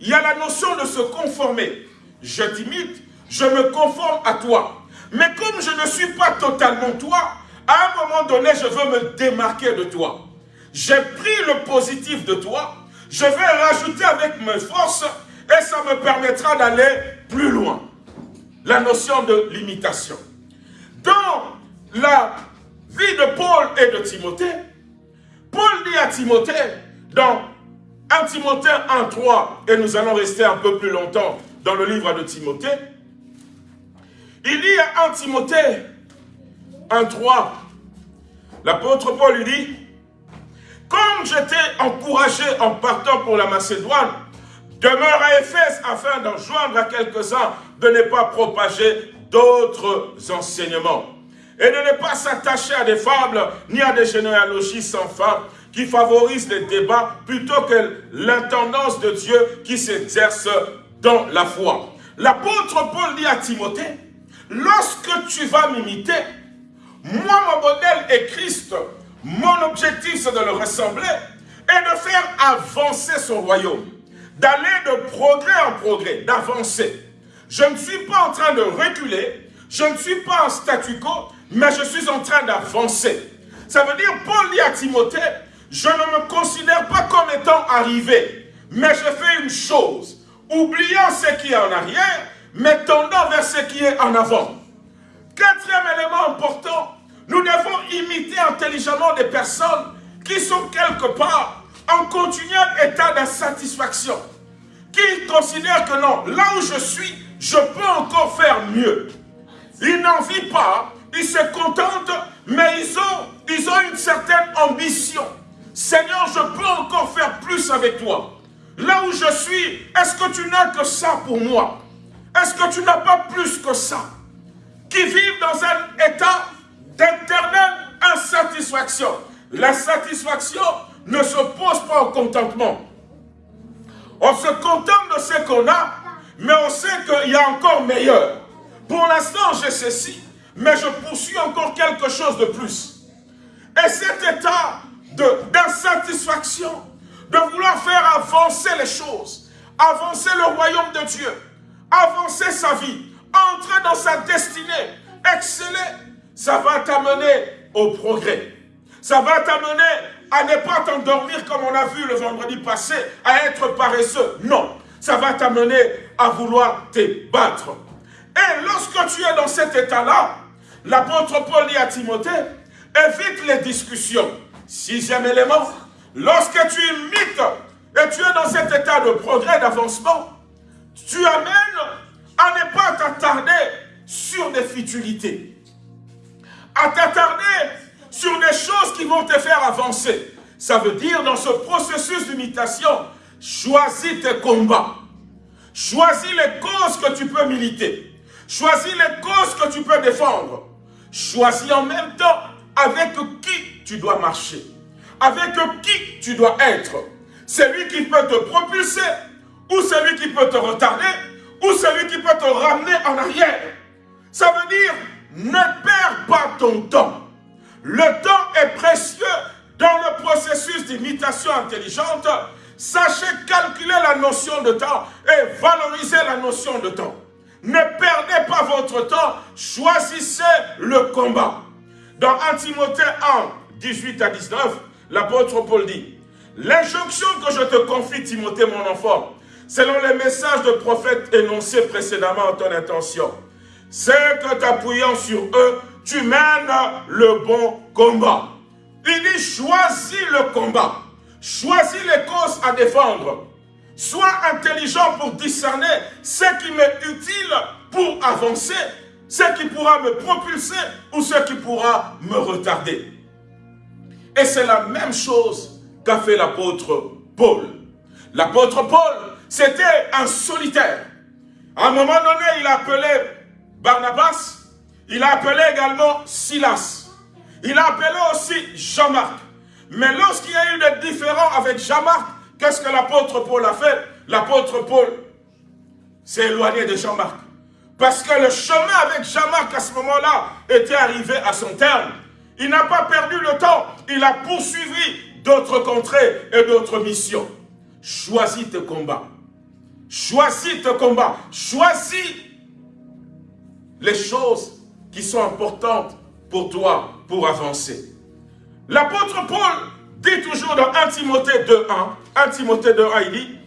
Speaker 2: il y a la notion de se conformer. Je t'imite, je me conforme à toi. Mais comme je ne suis pas totalement toi, à un moment donné, je veux me démarquer de toi. J'ai pris le positif de toi, je vais rajouter avec mes forces et ça me permettra d'aller plus loin. La notion de l'imitation. Dans la vie de Paul et de Timothée, Paul dit à Timothée, dans 1 Timothée 1.3, et nous allons rester un peu plus longtemps dans le livre de Timothée, il dit à 1 Timothée 1.3, l'apôtre Paul lui dit, comme j'étais encouragé en partant pour la Macédoine, demeure à Éphèse afin d'en joindre à quelques-uns de ne pas propager d'autres enseignements et de ne pas s'attacher à des fables ni à des généalogies sans fin qui favorisent les débats plutôt que l'intendance de Dieu qui s'exerce dans la foi. L'apôtre Paul dit à Timothée, lorsque tu vas m'imiter, moi mon modèle est Christ, mon objectif c'est de le ressembler et de faire avancer son royaume, d'aller de progrès en progrès, d'avancer. Je ne suis pas en train de reculer, je ne suis pas en statu quo, mais je suis en train d'avancer. Ça veut dire, Paul dit à Timothée, je ne me considère pas comme étant arrivé, mais je fais une chose, oubliant ce qui est en arrière, mais tendant vers ce qui est en avant. Quatrième élément important, nous devons imiter intelligemment des personnes qui sont quelque part en continuel état d'insatisfaction, qui considèrent que non, là où je suis, je peux encore faire mieux. Ils n'en vivent pas ils se contentent, mais ils ont, ils ont une certaine ambition. Seigneur, je peux encore faire plus avec toi. Là où je suis, est-ce que tu n'as que ça pour moi? Est-ce que tu n'as pas plus que ça? Qui vivent dans un état d'éternelle insatisfaction. La satisfaction ne se pose pas au contentement. On se contente de ce qu'on a, mais on sait qu'il y a encore meilleur. Pour l'instant, j'ai ceci, mais je poursuis encore quelque chose de plus. Et cet état d'insatisfaction, de, vouloir faire avancer les choses, avancer le royaume de Dieu, avancer sa vie, entrer dans sa destinée, exceller, ça va t'amener au progrès. Ça va t'amener à ne pas t'endormir comme on a vu le vendredi passé, à être paresseux. Non, ça va t'amener à vouloir te battre. Et lorsque tu es dans cet état-là, l'apôtre Paul dit à Timothée, évite les discussions. Sixième élément, lorsque tu imites et tu es dans cet état de progrès, d'avancement, tu amènes à ne pas t'attarder sur des futilités, à t'attarder sur des choses qui vont te faire avancer. Ça veut dire, dans ce processus d'imitation, choisis tes combats. Choisis les causes que tu peux militer. Choisis les causes que tu peux défendre. Choisis en même temps avec qui tu dois marcher. Avec qui tu dois être. Celui qui peut te propulser ou celui qui peut te retarder ou celui qui peut te ramener en arrière. Ça veut dire, ne perds pas ton temps. Le temps est précieux dans le processus d'imitation intelligente. Sachez calculer la notion de temps et valoriser la notion de temps. Ne perdez pas votre temps, choisissez le combat. Dans 1 Timothée 1, 18 à 19, l'apôtre Paul dit, L'injonction que je te confie, Timothée, mon enfant, selon les messages de prophètes énoncés précédemment en ton intention, c'est que t'appuyant sur eux, tu mènes le bon combat. Il dit, choisis le combat. Choisis les causes à défendre. Sois intelligent pour discerner ce qui m'est utile pour avancer, ce qui pourra me propulser ou ce qui pourra me retarder. Et c'est la même chose qu'a fait l'apôtre Paul. L'apôtre Paul, c'était un solitaire. À un moment donné, il appelait Barnabas, il a appelé également Silas. Il a appelé aussi Jean-Marc. Mais lorsqu'il y a eu des différends avec Jean-Marc, qu'est-ce que l'apôtre Paul a fait? L'apôtre Paul s'est éloigné de Jean-Marc. Parce que le chemin avec Jean-Marc à ce moment-là était arrivé à son terme. Il n'a pas perdu le temps. Il a poursuivi d'autres contrées et d'autres missions. Choisis tes combats. Choisis tes combats. Choisis les choses qui sont importantes pour toi pour avancer. L'apôtre Paul dit toujours dans 1 Timothée 2.1, 1 Timothée 2.1, il dit,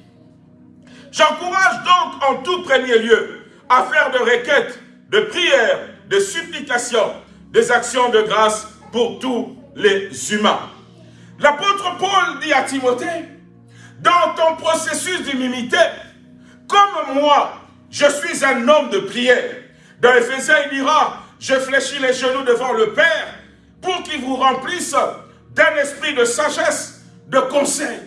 Speaker 2: J'encourage donc en tout premier lieu à faire de requêtes, de prières, de supplications, des actions de grâce pour tous les humains. L'apôtre Paul dit à Timothée, dans ton processus d'humilité, comme moi, je suis un homme de prière, dans Ephésiens, il dira, je fléchis les genoux devant le Père pour qu'il vous remplisse d'un esprit de sagesse, de conseil.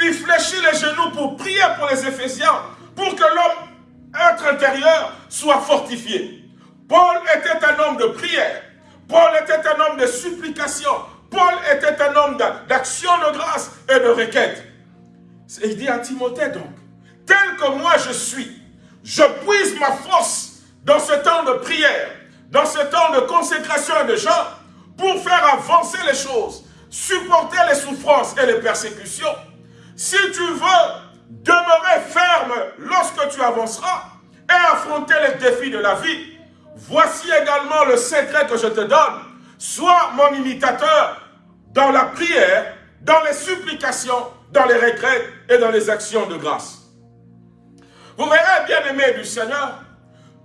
Speaker 2: Il fléchit les genoux pour prier pour les Éphésiens, pour que l'homme, être intérieur, soit fortifié. Paul était un homme de prière. Paul était un homme de supplication. Paul était un homme d'action de grâce et de requête. Il dit à Timothée donc, tel que moi je suis, je puise ma force dans ce temps de prière, dans ce temps de consécration et de jeûne, pour faire avancer les choses, supporter les souffrances et les persécutions, si tu veux demeurer ferme lorsque tu avanceras et affronter les défis de la vie, voici également le secret que je te donne. Sois mon imitateur dans la prière, dans les supplications, dans les regrets et dans les actions de grâce. Vous verrez, bien aimé du Seigneur,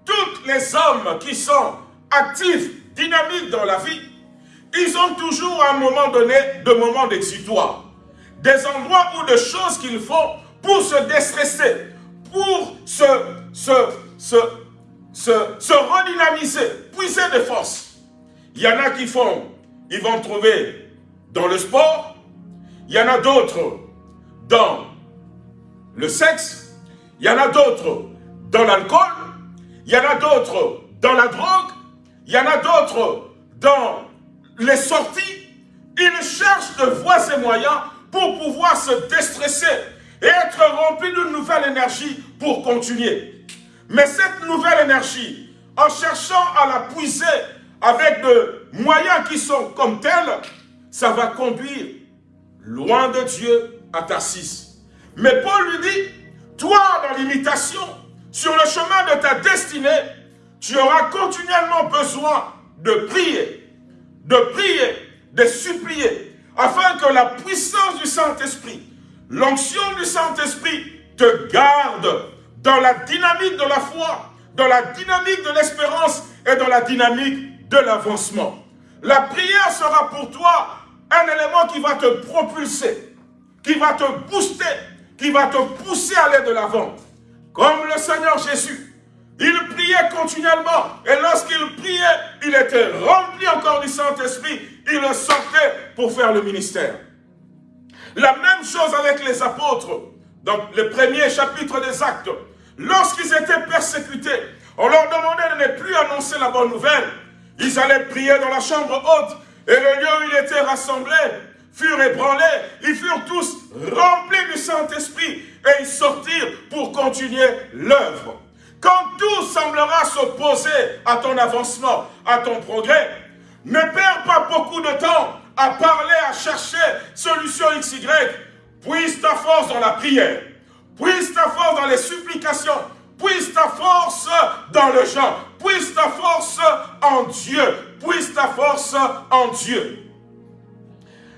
Speaker 2: tous les hommes qui sont actifs, dynamiques dans la vie, ils ont toujours à un moment donné de moments d'exutoire. Des endroits ou de choses qu'ils font pour se déstresser, pour se, se, se, se, se redynamiser, puiser des forces. Il y en a qui font, ils vont trouver dans le sport, il y en a d'autres dans le sexe, il y en a d'autres dans l'alcool, il y en a d'autres dans la drogue, Il y en a d'autres dans les sorties. Ils cherchent de voies et moyens pour pouvoir se déstresser et être remplis d'une nouvelle énergie pour continuer. Mais cette nouvelle énergie, en cherchant à la puiser avec de moyens qui sont comme tels, ça va conduire loin de Dieu à Tarsis. Mais Paul lui dit, toi dans l'imitation, sur le chemin de ta destinée, tu auras continuellement besoin de prier, de prier, de supplier, afin que la puissance du Saint-Esprit, l'onction du Saint-Esprit te garde dans la dynamique de la foi, dans la dynamique de l'espérance et dans la dynamique de l'avancement. La prière sera pour toi un élément qui va te propulser, qui va te booster, qui va te pousser à aller de l'avant. Comme le Seigneur Jésus, il priait continuellement. Et lorsqu'il priait, il était rempli encore du Saint-Esprit. Il sortait pour faire le ministère. La même chose avec les apôtres. Dans le premier chapitre des actes, lorsqu'ils étaient persécutés, on leur demandait de ne plus annoncer la bonne nouvelle. Ils allaient prier dans la chambre haute et le lieu où ils étaient rassemblés furent ébranlés. Ils furent tous remplis du Saint-Esprit et ils sortirent pour continuer l'œuvre. Quand tout semblera s'opposer à ton avancement, à ton progrès, ne perds pas beaucoup de temps à parler, à chercher solution XY. Puise ta force dans la prière. Puise ta force dans les supplications. Puise ta force dans le genre. Puise ta force en Dieu. Puise ta force en Dieu.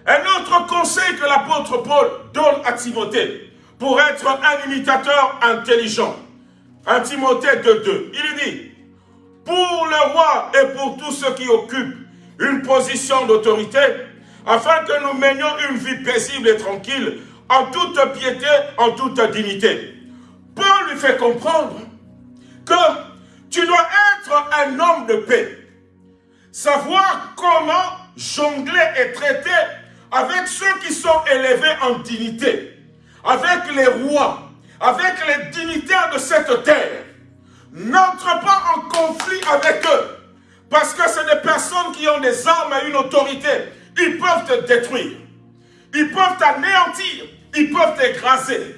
Speaker 2: Un autre conseil que l'apôtre Paul donne à Timothée pour être un imitateur intelligent. Un Timothée 2.2. Il dit, pour le roi et pour tous ceux qui occupent une position d'autorité, afin que nous menions une vie paisible et tranquille, en toute piété, en toute dignité. Paul lui fait comprendre que tu dois être un homme de paix. Savoir comment jongler et traiter avec ceux qui sont élevés en dignité, avec les rois, avec les dignitaires de cette terre. N'entre pas en conflit avec eux, parce que c'est des personnes qui ont des armes et une autorité. Ils peuvent te détruire, ils peuvent t'anéantir, ils peuvent t'écraser.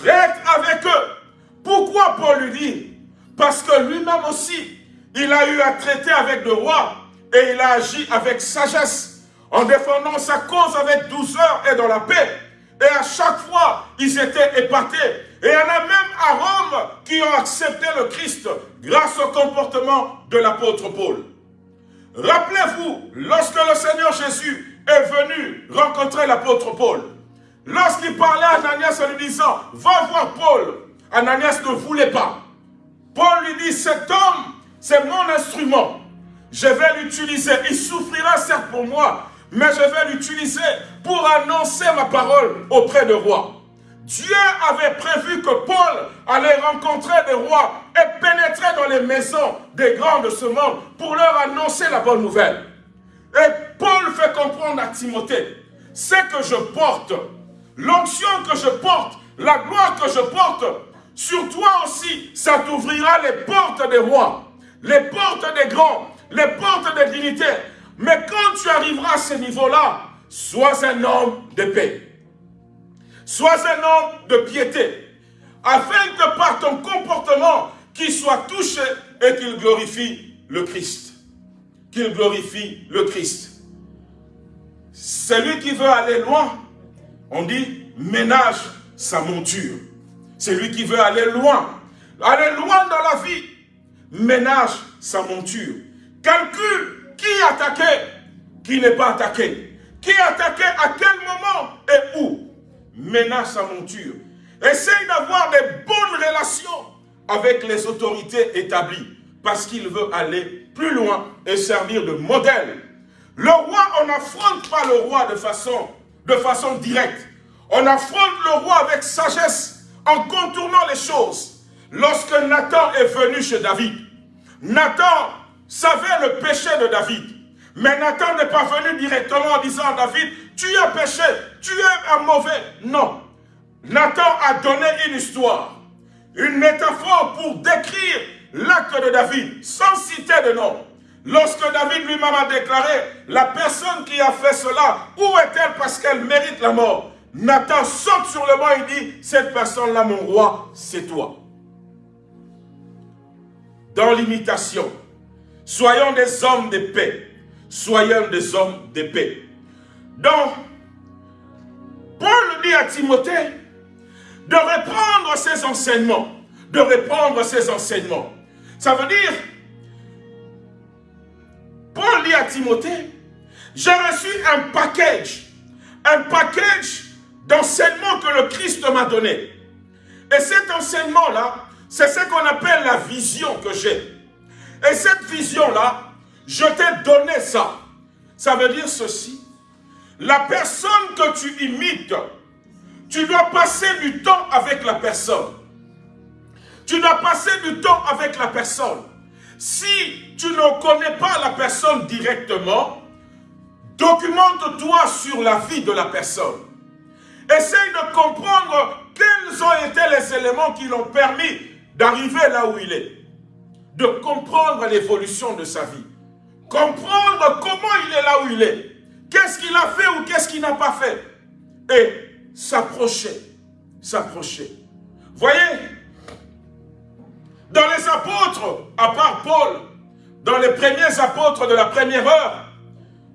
Speaker 2: Traite avec eux. Pourquoi Paul lui dit? Parce que lui-même aussi, il a eu à traiter avec le roi et il a agi avec sagesse en défendant sa cause avec douceur et dans la paix. Et à chaque fois, ils étaient épatés. Et il y en a même à Rome qui ont accepté le Christ grâce au comportement de l'apôtre Paul. Rappelez-vous, lorsque le Seigneur Jésus est venu rencontrer l'apôtre Paul, lorsqu'il parlait à Ananias en lui disant, va voir Paul, Ananias ne voulait pas. Paul lui dit, cet homme, c'est mon instrument. Je vais l'utiliser. Il souffrira certes pour moi, mais je vais l'utiliser pour annoncer ma parole auprès de rois. Dieu avait prévu que Paul allait rencontrer des rois et pénétrer dans les maisons des grands de ce monde pour leur annoncer la bonne nouvelle. Et Paul fait comprendre à Timothée, ce que je porte, l'onction que je porte, la gloire que je porte, sur toi aussi, ça t'ouvrira les portes des rois, les portes des grands, les portes des dignitaires, mais quand tu arriveras à ce niveau-là, sois un homme de paix. Sois un homme de piété. Afin que par ton comportement, qu'il soit touché et qu'il glorifie le Christ. Qu'il glorifie le Christ. Celui qui veut aller loin, on dit, ménage sa monture. Celui qui veut aller loin, aller loin dans la vie, ménage sa monture. Calcule qui attaqué Qui n'est pas attaqué? Qui attaqué à quel moment et où? Ménage sa monture. Essaye d'avoir des bonnes relations avec les autorités établies parce qu'il veut aller plus loin et servir de modèle. Le roi, on n'affronte pas le roi de façon, de façon directe. On affronte le roi avec sagesse en contournant les choses. Lorsque Nathan est venu chez David, Nathan savait le péché de David. Mais Nathan n'est pas venu directement en disant à David, tu as péché, tu es un mauvais. Non. Nathan a donné une histoire, une métaphore pour décrire l'acte de David, sans citer de nom. Lorsque David lui-même a déclaré, la personne qui a fait cela, où est-elle parce qu'elle mérite la mort? Nathan saute sur le banc et dit, cette personne-là, mon roi, c'est toi. Dans l'imitation, soyons des hommes de paix. Soyons des hommes de paix. Donc, Paul dit à Timothée de reprendre ses enseignements. De reprendre ses enseignements. Ça veut dire, Paul dit à Timothée, j'ai reçu un package, un package d'enseignement que le Christ m'a donné. Et cet enseignement-là, c'est ce qu'on appelle la vision que j'ai. Et cette vision-là, je t'ai donné ça. Ça veut dire ceci. La personne que tu imites, tu dois passer du temps avec la personne. Tu dois passer du temps avec la personne. Si tu ne connais pas la personne directement, documente-toi sur la vie de la personne. Essaye de comprendre quels ont été les éléments qui l'ont permis d'arriver là où il est. De comprendre l'évolution de sa vie. Comprendre comment il est là où il est. Qu'est-ce qu'il a fait ou qu'est-ce qu'il n'a pas fait. Et s'approcher. S'approcher. Voyez, dans les apôtres, à part Paul, dans les premiers apôtres de la première heure,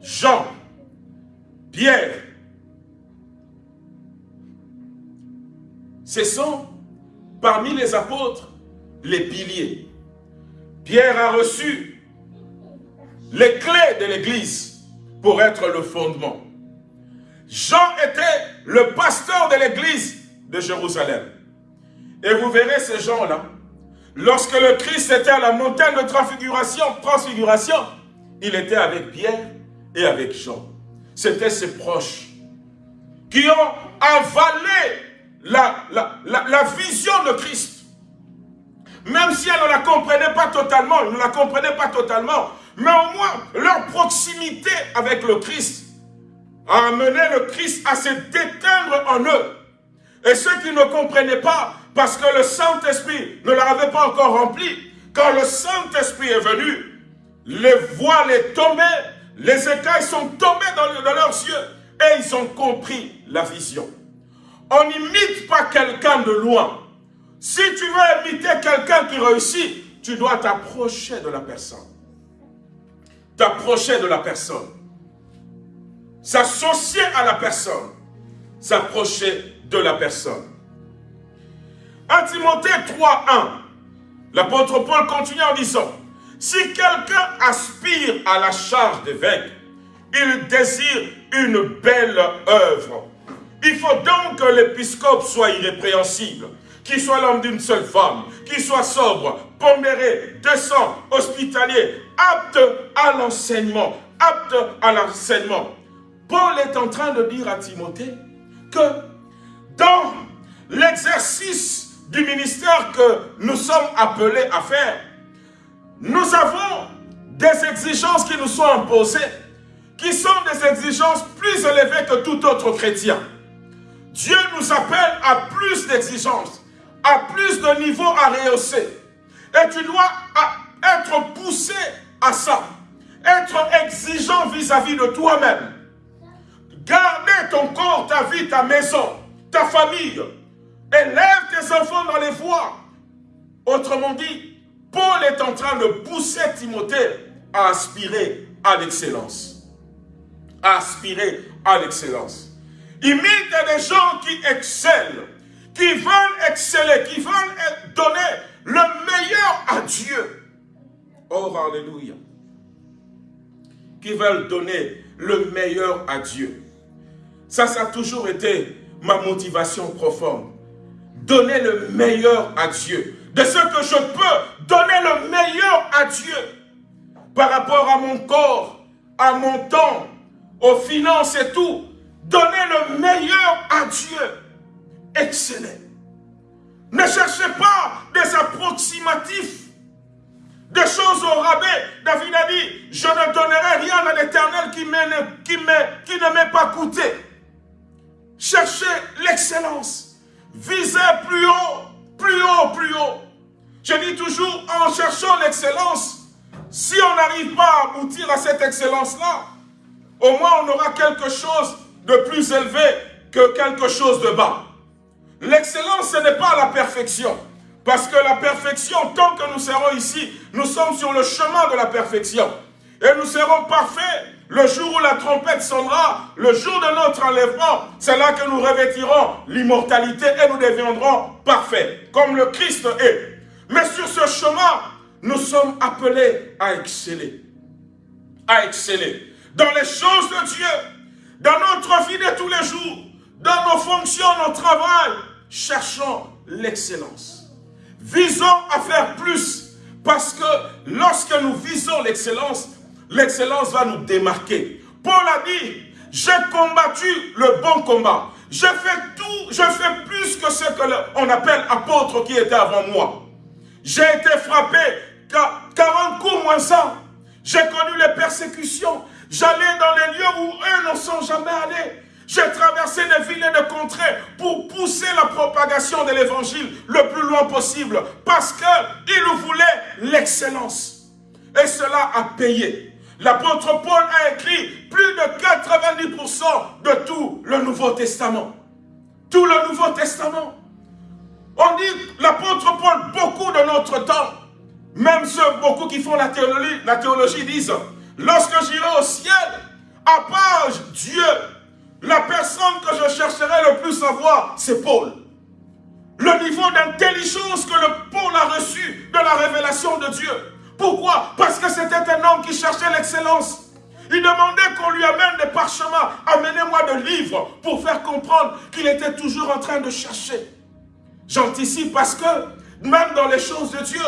Speaker 2: Jean, Pierre, ce sont parmi les apôtres les piliers. Pierre a reçu les clés de l'église pour être le fondement. Jean était le pasteur de l'église de Jérusalem. Et vous verrez ces gens-là, lorsque le Christ était à la montagne de transfiguration, transfiguration, il était avec Pierre et avec Jean. C'était ses proches qui ont avalé la, la, vision de Christ. Même si elle ne la comprenait pas totalement, ne la comprenaient pas totalement, mais au moins leur proximité avec le Christ a amené le Christ à se déteindre en eux. Et ceux qui ne comprenaient pas, parce que le Saint-Esprit ne leur avait pas encore rempli, quand le Saint-Esprit est venu, les voiles est tombé, les écailles sont tombés dans, dans leurs yeux, et ils ont compris la vision. On n'imite pas quelqu'un de loin. Si tu veux imiter quelqu'un qui réussit, tu dois t'approcher de la personne. T'approcher de la personne. S'associer à la personne. S'approcher de la personne. 1 Timothée 3.1, l'apôtre Paul continue en disant, si quelqu'un aspire à la charge d'évêque, il désire une belle œuvre il faut donc que l'épiscope soit irrépréhensible, qu'il soit l'homme d'une seule femme, qu'il soit sobre, pondéré, décent, hospitalier, apte à l'enseignement, apte à l'enseignement. Paul est en train de dire à Timothée que dans l'exercice du ministère que nous sommes appelés à faire, nous avons des exigences qui nous sont imposées, qui sont des exigences plus élevées que tout autre chrétien. Dieu nous appelle à plus d'exigences, à plus de niveaux à rehausser. Et tu dois être poussé à ça. Être exigeant vis-à-vis de toi-même. Garder ton corps, ta vie, ta maison, ta famille. Élève tes enfants dans les voies. Autrement dit, Paul est en train de pousser Timothée à aspirer à l'excellence. Aspirer à l'excellence. Imite des gens qui excellent, qui veulent exceller, qui veulent donner le meilleur à Dieu. Oh, Alléluia. Qui veulent donner le meilleur à Dieu. Ça, ça a toujours été ma motivation profonde. Donner le meilleur à Dieu. De ce que je peux, donner le meilleur à Dieu. Par rapport à mon corps, à mon temps, aux finances et tout. Donnez le meilleur à Dieu. Excellent. Ne cherchez pas des approximatifs, des choses au rabais. David a dit, je ne donnerai rien à l'éternel qui, ne m'ait pas coûté. Cherchez l'excellence. Visez plus haut, plus haut, plus haut. Je dis toujours, en cherchant l'excellence, si on n'arrive pas à aboutir à cette excellence-là, au moins on aura quelque chose de plus élevé que quelque chose de bas. L'excellence, ce n'est pas la perfection. Parce que la perfection, tant que nous serons ici, nous sommes sur le chemin de la perfection. Et nous serons parfaits le jour où la trompette sonnera, le jour de notre enlèvement. C'est là que nous revêtirons l'immortalité et nous deviendrons parfaits, comme le Christ est. Mais sur ce chemin, nous sommes appelés à exceller. À exceller. Dans les choses de Dieu, dans notre vie de tous les jours, dans nos fonctions, nos travail, cherchons l'excellence. Visons à faire plus, parce que lorsque nous visons l'excellence, l'excellence va nous démarquer. Paul a dit, j'ai combattu le bon combat. J'ai fait tout, je fais plus que ce qu'on appelle apôtre qui était avant moi. J'ai été frappé 40 coups moins ça. J'ai connu les persécutions. J'allais dans les lieux où eux ne sont jamais allés. J'ai traversé des villes et des contrées pour pousser la propagation de l'évangile le plus loin possible. Parce qu'il voulait l'excellence. Et cela a payé. L'apôtre Paul a écrit plus de 90% de tout le Nouveau Testament. Tout le Nouveau Testament. On dit, l'apôtre Paul, beaucoup de notre temps, même ceux, beaucoup qui font la théologie, la théologie disent, lorsque j'irai au ciel, à part Dieu, la personne que je chercherai le plus à voir, c'est Paul. Le niveau d'intelligence que le Paul a reçu de la révélation de Dieu. Pourquoi? Parce que c'était un homme qui cherchait l'excellence. Il demandait qu'on lui amène des parchemins. Amenez-moi de livres pour faire comprendre qu'il était toujours en train de chercher. J'anticipe parce que même dans les choses de Dieu,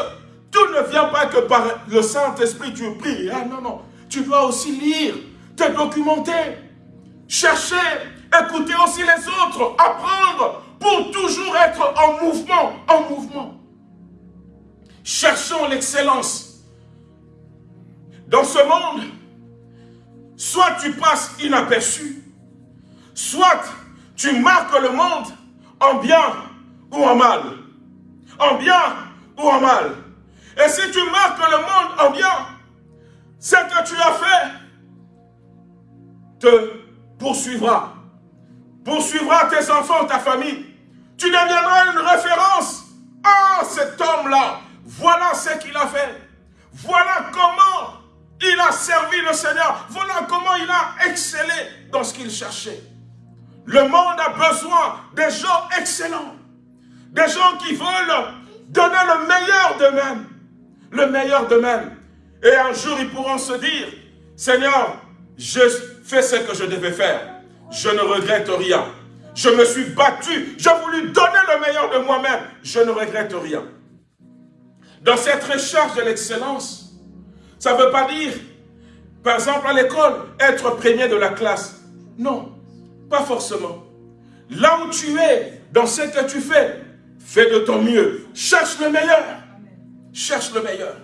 Speaker 2: tout ne vient pas que par le Saint-Esprit tu pries. Ah non, non. Tu dois aussi lire, te documenter, chercher, écouter aussi les autres, apprendre pour toujours être en mouvement, en mouvement. Cherchons l'excellence dans ce monde, soit tu passes inaperçu, soit tu marques le monde en bien ou en mal. En bien ou en mal. Et si tu marques le monde en bien, ce que tu as fait te poursuivra. Poursuivra tes enfants, ta famille. Tu deviendras une référence. Ah, cet homme-là, voilà ce qu'il a fait. Voilà comment il a servi le Seigneur. Voilà comment il a excellé dans ce qu'il cherchait. Le monde a besoin des gens excellents. Des gens qui veulent donner le meilleur d'eux-mêmes. Le meilleur d'eux-mêmes. Et un jour, ils pourront se dire, Seigneur, je fais ce que je devais faire. Je ne regrette rien. Je me suis battu. J'ai voulu donner le meilleur de moi-même. Je ne regrette rien. Dans cette recherche de l'excellence, ça ne veut pas dire, par exemple à l'école, être premier de la classe. Non, pas forcément. Là où tu es, dans ce que tu fais, fais de ton mieux. Cherche le meilleur. Cherche le meilleur.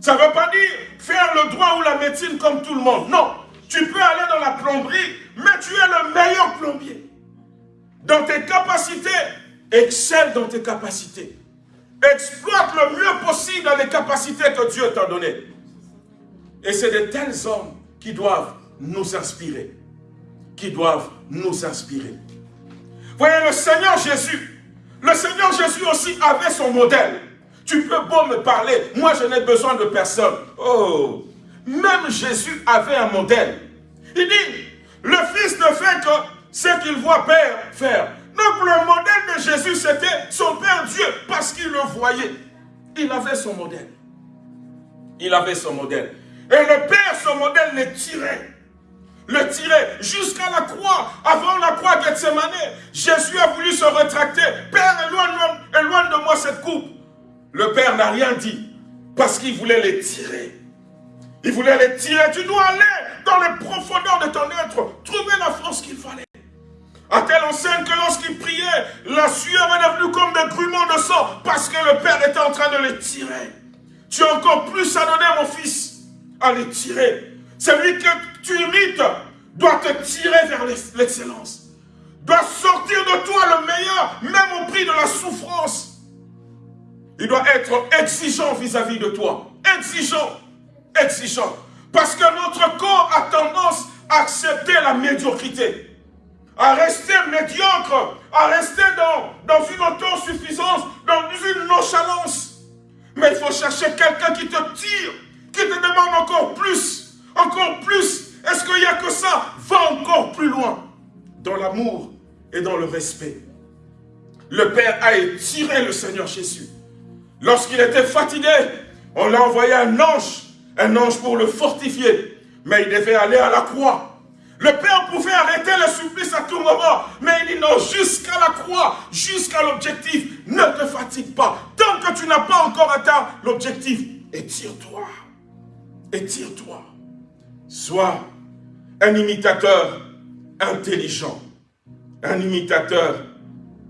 Speaker 2: Ça ne veut pas dire faire le droit ou la médecine comme tout le monde. Non, tu peux aller dans la plomberie, mais tu es le meilleur plombier. Dans tes capacités, excelle dans tes capacités. Exploite le mieux possible les capacités que Dieu t'a données. Et c'est de tels hommes qui doivent nous inspirer. Qui doivent nous inspirer. Voyez, le Seigneur Jésus, le Seigneur Jésus aussi avait son modèle. Tu peux beau me parler, moi je n'ai besoin de personne. Oh, même Jésus avait un modèle. Il dit, le Fils ne fait que ce qu'il voit Père faire. Donc le modèle de Jésus, c'était son Père Dieu, parce qu'il le voyait. Il avait son modèle. Il avait son modèle. Et le Père, son modèle, le tirait. Le tirait jusqu'à la croix. Avant la croix Gethsemane, Jésus a voulu se rétracter. Père, éloigne, éloigne de moi cette coupe. Le Père n'a rien dit. Parce qu'il voulait les tirer. Il voulait les tirer. Tu dois aller dans les profondeurs de ton être. Trouver la force qu'il fallait. À telle enseigne que lorsqu'il priait, la sueur est devenue comme des gruments de sang. Parce que le Père était en train de les tirer. Tu as encore plus à donner, mon fils à les tirer. Celui que tu imites doit te tirer vers l'excellence. Doit sortir de toi le meilleur, même au prix de la souffrance. Il doit être exigeant vis-à-vis de toi. Exigeant. Exigeant. Parce que notre corps a tendance à accepter la médiocrité, à rester médiocre, à rester dans, dans une autosuffisance, dans une nonchalance. Mais il faut chercher quelqu'un qui te tire, qui te demande encore plus, encore plus. Est-ce qu'il n'y a que ça? Va encore plus loin, dans l'amour et dans le respect. Le Père a étiré le Seigneur Jésus. Lorsqu'il était fatigué, on l'a envoyé un ange, un ange pour le fortifier. Mais il devait aller à la croix. Le Père pouvait arrêter le supplice à tout moment, mais il dit non, jusqu'à la croix, jusqu'à l'objectif, ne te fatigue pas. Tant que tu n'as pas encore atteint l'objectif, étire-toi, étire-toi. Sois un imitateur intelligent, un imitateur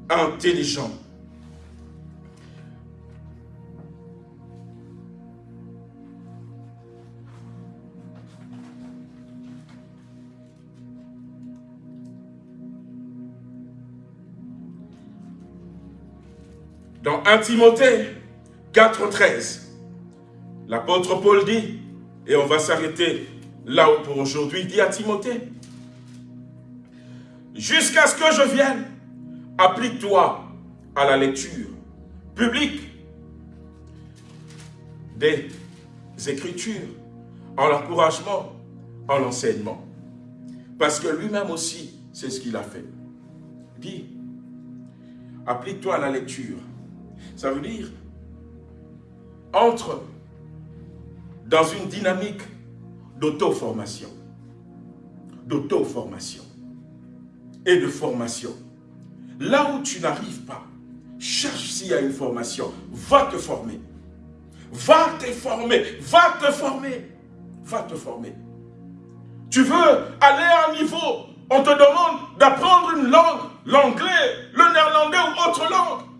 Speaker 2: intelligent. Dans 1 Timothée 4.13, l'apôtre Paul dit, et on va s'arrêter là pour aujourd'hui, dit à Timothée, jusqu'à ce que je vienne, applique-toi à la lecture publique des Écritures, en l'encouragement, en l'enseignement. Parce que lui-même aussi, c'est ce qu'il a fait. Dit, applique-toi à la lecture ça veut dire, entre dans une dynamique d'auto-formation, d'auto-formation et de formation. Là où tu n'arrives pas, cherche s'il y a une formation, va te former. Va te former, va te former, va te former. Tu veux aller à un niveau, on te demande d'apprendre une langue, l'anglais, le néerlandais ou autre langue.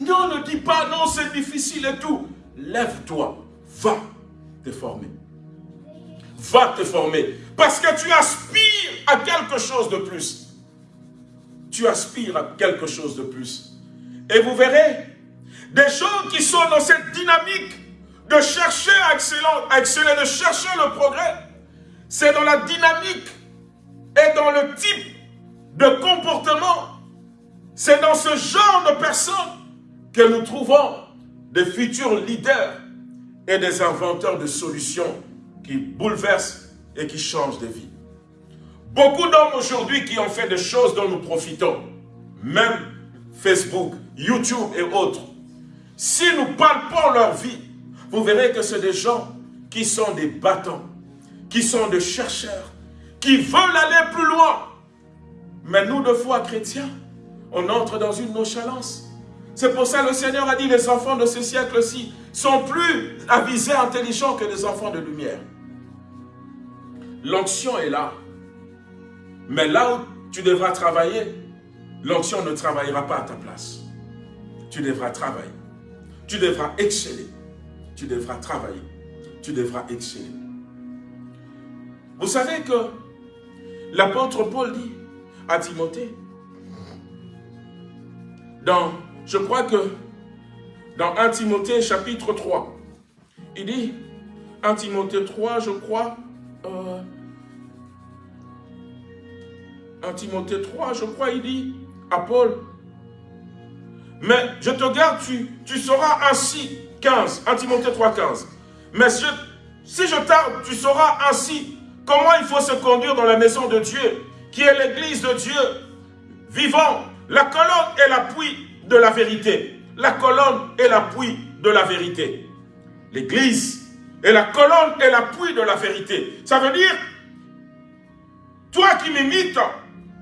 Speaker 2: Non, ne dis pas, non, c'est difficile et tout. Lève-toi, va te former. Va te former. Parce que tu aspires à quelque chose de plus. Tu aspires à quelque chose de plus. Et vous verrez, des gens qui sont dans cette dynamique de chercher à exceller, de chercher le progrès, c'est dans la dynamique et dans le type de comportement, c'est dans ce genre de personnes que nous trouvons des futurs leaders et des inventeurs de solutions qui bouleversent et qui changent des vies. Beaucoup d'hommes aujourd'hui qui ont fait des choses dont nous profitons, même Facebook, YouTube et autres, si nous palpons leur vie, vous verrez que c'est des gens qui sont des battants, qui sont des chercheurs, qui veulent aller plus loin. Mais nous, de foi chrétiens, on entre dans une nonchalance. C'est pour ça que le Seigneur a dit, les enfants de ce siècle-ci sont plus avisés, intelligents que les enfants de lumière. L'onction est là. Mais là où tu devras travailler, l'onction ne travaillera pas à ta place. Tu devras travailler. Tu devras exceller. Tu devras travailler. Tu devras exceller. Vous savez que l'apôtre Paul dit à Timothée, dans je crois que dans 1 Timothée chapitre 3, il dit, 1 Timothée 3, je crois, euh, 1 Timothée 3, je crois, il dit à Paul, mais je te garde, tu, tu sauras ainsi, 15, 1 Timothée 3, 15, mais si je tarde, tu sauras ainsi. Comment il faut se conduire dans la maison de Dieu, qui est l'église de Dieu, vivant, la colonne et l'appui de la vérité. La colonne est l'appui de la vérité. L'église est la colonne et l'appui de la vérité. Ça veut dire, toi qui m'imites,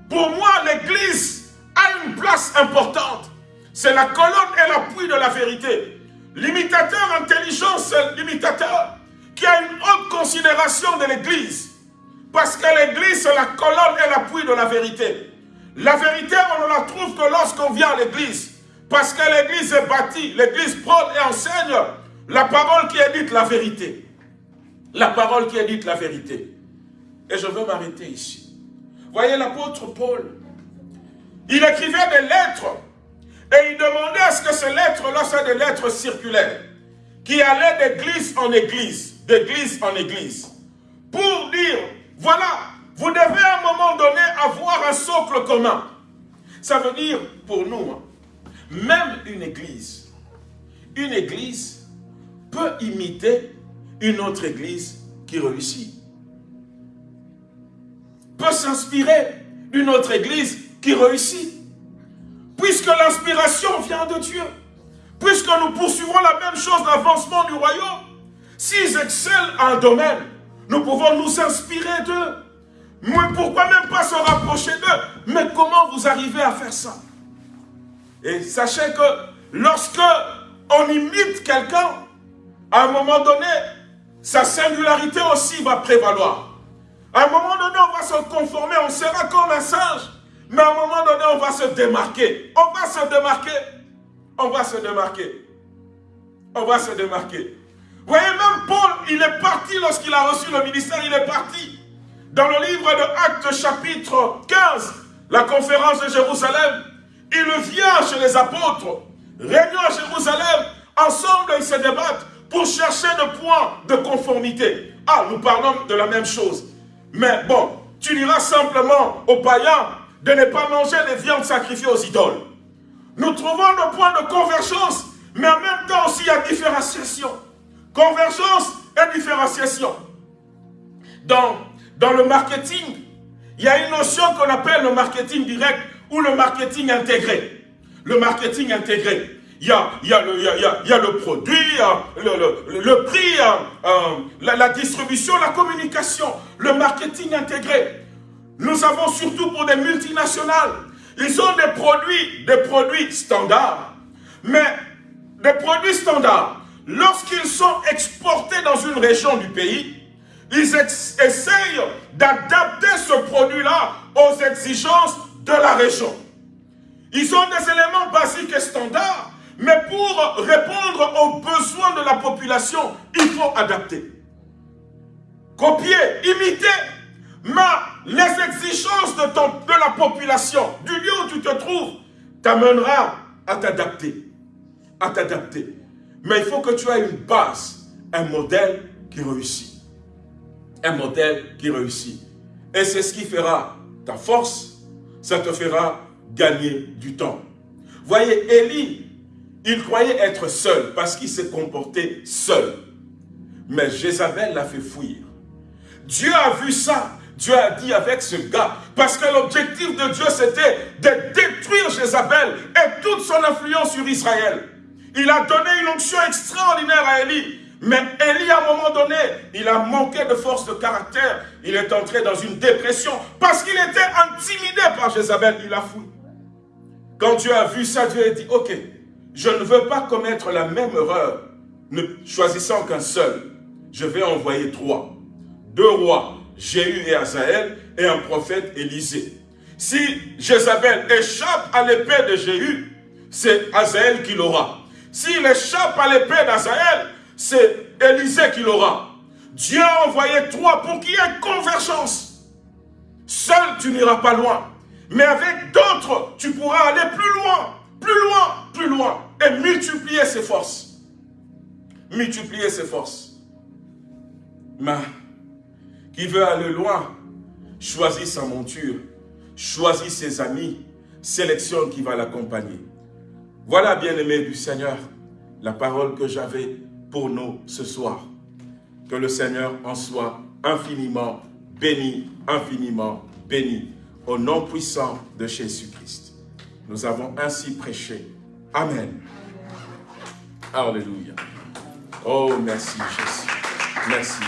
Speaker 2: pour moi l'église a une place importante. C'est la colonne et l'appui de la vérité. L'imitateur intelligent, c'est l'imitateur qui a une haute considération de l'église. Parce que l'église, c'est la colonne et l'appui de la vérité. La vérité, on ne la trouve que lorsqu'on vient à l'église. Parce que l'église est bâtie, l'église prône et enseigne la parole qui est dite la vérité. La parole qui est dite la vérité. Et je veux m'arrêter ici. Voyez l'apôtre Paul. Il écrivait des lettres et il demandait à ce que ces lettres-là soient des lettres circulaires qui allaient d'église en église. d'église en église, pour dire, voilà, vous devez à un moment donné avoir un socle commun. Ça veut dire, pour nous, hein, même une église, une église peut imiter une autre église qui réussit. Peut s'inspirer d'une autre église qui réussit. Puisque l'inspiration vient de Dieu. Puisque nous poursuivons la même chose, l'avancement du royaume. S'ils excellent à un domaine, nous pouvons nous inspirer d'eux. Mais pourquoi même pas se rapprocher d'eux? Mais comment vous arrivez à faire ça? Et sachez que lorsque on imite quelqu'un, à un moment donné, sa singularité aussi va prévaloir. À un moment donné, on va se conformer, on sera comme un singe. Mais à un moment donné, on va se démarquer. On va se démarquer. On va se démarquer. On va se démarquer. Vous voyez, même Paul, il est parti lorsqu'il a reçu le ministère, il est parti. Dans le livre de Actes chapitre 15, la conférence de Jérusalem, il vient chez les apôtres, réunion à Jérusalem, ensemble ils se débattent pour chercher le point de conformité. Ah, nous parlons de la même chose. Mais bon, tu diras simplement aux païens de ne pas manger les viandes sacrifiées aux idoles. Nous trouvons le point de convergence, mais en même temps aussi il y a différenciation. Convergence et différenciation. Dans, dans le marketing, il y a une notion qu'on appelle le marketing direct ou le marketing intégré. Le marketing intégré. Il y a, y a, le, il y a, le produit, le, le, prix, euh, la, la distribution, la communication, le marketing intégré. Nous avons surtout pour des multinationales, ils ont des produits, des produits standards. Mais des produits standards, lorsqu'ils sont exportés dans une région du pays, ils essayent d'adapter ce produit-là aux exigences de la région. Ils ont des éléments basiques et standards, mais pour répondre aux besoins de la population, il faut adapter. Copier, imiter. Mais les exigences de, de la population, du lieu où tu te trouves, t'amènera à t'adapter. À t'adapter. Mais il faut que tu aies une base, un modèle qui réussit. Un modèle qui réussit. Et c'est ce qui fera ta force, ça te fera gagner du temps. Voyez, Élie, il croyait être seul parce qu'il s'est comporté seul. Mais Jézabel l'a fait fuir. Dieu a vu ça. Dieu a dit avec ce gars, parce que l'objectif de Dieu c'était de détruire Jézabel et toute son influence sur Israël. Il a donné une onction extraordinaire à Élie. Mais Élie, à un moment donné, il a manqué de force de caractère. Il est entré dans une dépression parce qu'il était intimidé par Jézabel. Il a fui. Quand Dieu a vu ça, Dieu a dit, ok, je ne veux pas commettre la même erreur, ne choisissant qu'un seul. Je vais envoyer trois. Deux rois, Jéhu et Azaël, et un prophète Élisée. Si Jézabel échappe à l'épée de Jéhu, c'est Azaël qui l'aura. S'il échappe à l'épée d'Azaël, c'est Élisée qui l'aura. Dieu a envoyé trois pour qu'il y ait convergence. Seul, tu n'iras pas loin. Mais avec d'autres, tu pourras aller plus loin, plus loin, plus loin. Et multiplier ses forces. Multiplier ses forces. Mais qui veut aller loin, choisit sa monture, choisit ses amis, sélectionne qui va l'accompagner. Voilà, bien-aimés du Seigneur, la parole que j'avais pour nous ce soir. Que le Seigneur en soit infiniment béni, infiniment béni, au nom puissant de Jésus-Christ. Nous avons ainsi prêché. Amen. Alléluia. Oh, merci Jésus. Merci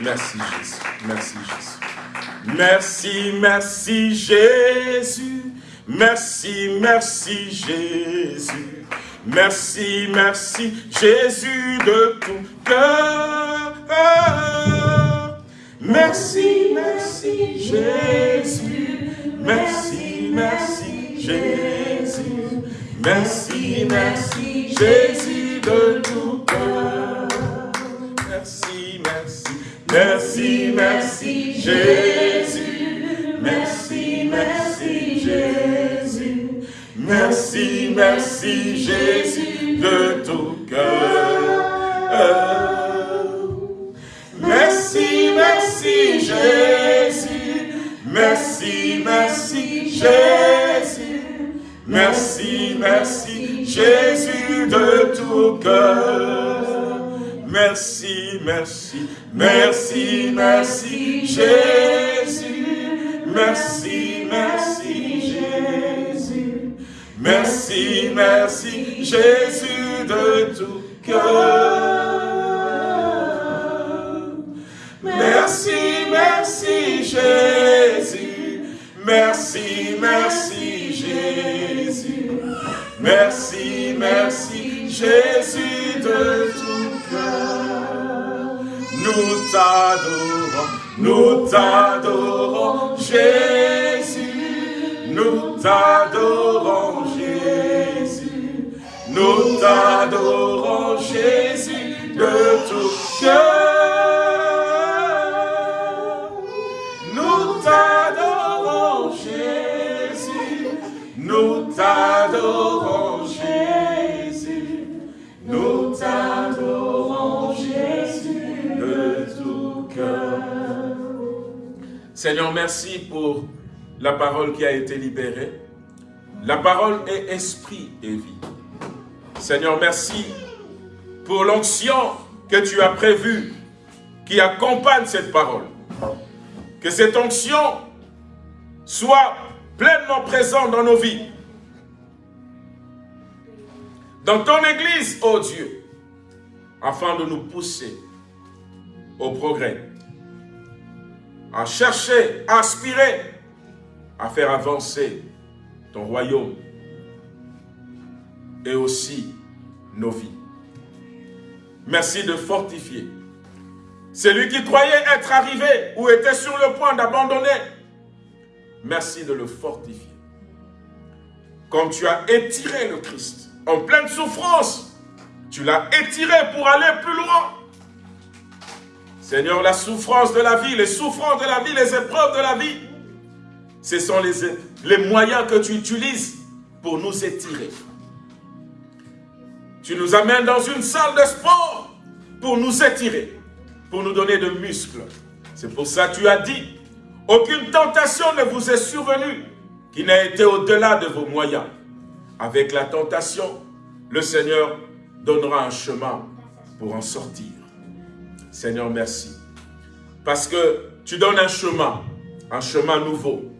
Speaker 2: Jésus. Merci Jésus. Merci Jésus. Merci, merci Jésus. Merci, merci Jésus. Merci, merci Jésus de tout cœur. Merci, merci Jésus. Merci, merci Jésus. Merci, merci Jésus de tout cœur. Merci, merci. Merci, merci Jésus. Merci, merci. Merci, merci Jésus de tout cœur. Merci, merci Jésus. Merci, merci Jésus. Merci, merci Jésus de tout cœur. Merci, merci, merci, merci Jésus. Merci, merci, la parole qui a été libérée. La parole est esprit et vie. Seigneur, merci pour l'onction que tu as prévue qui accompagne cette parole. Que cette onction soit pleinement présente dans nos vies dans ton Église, ô Dieu, afin de nous pousser au progrès, à chercher, à aspirer, à faire avancer ton royaume et aussi nos vies. Merci de fortifier celui qui croyait être arrivé ou était sur le point d'abandonner. Merci de le fortifier. Comme tu as étiré le Christ en pleine souffrance. Tu l'as étiré pour aller plus loin. Seigneur, la souffrance de la vie, les souffrances de la vie, les épreuves de la vie, ce sont les, les moyens que tu utilises pour nous étirer. Tu nous amènes dans une salle de sport pour nous étirer, pour nous donner de muscles. C'est pour ça que tu as dit, aucune tentation ne vous est survenue qui n'a été au-delà de vos moyens. Avec la tentation, le Seigneur donnera un chemin pour en sortir. Seigneur, merci. Parce que tu donnes un chemin, un chemin nouveau.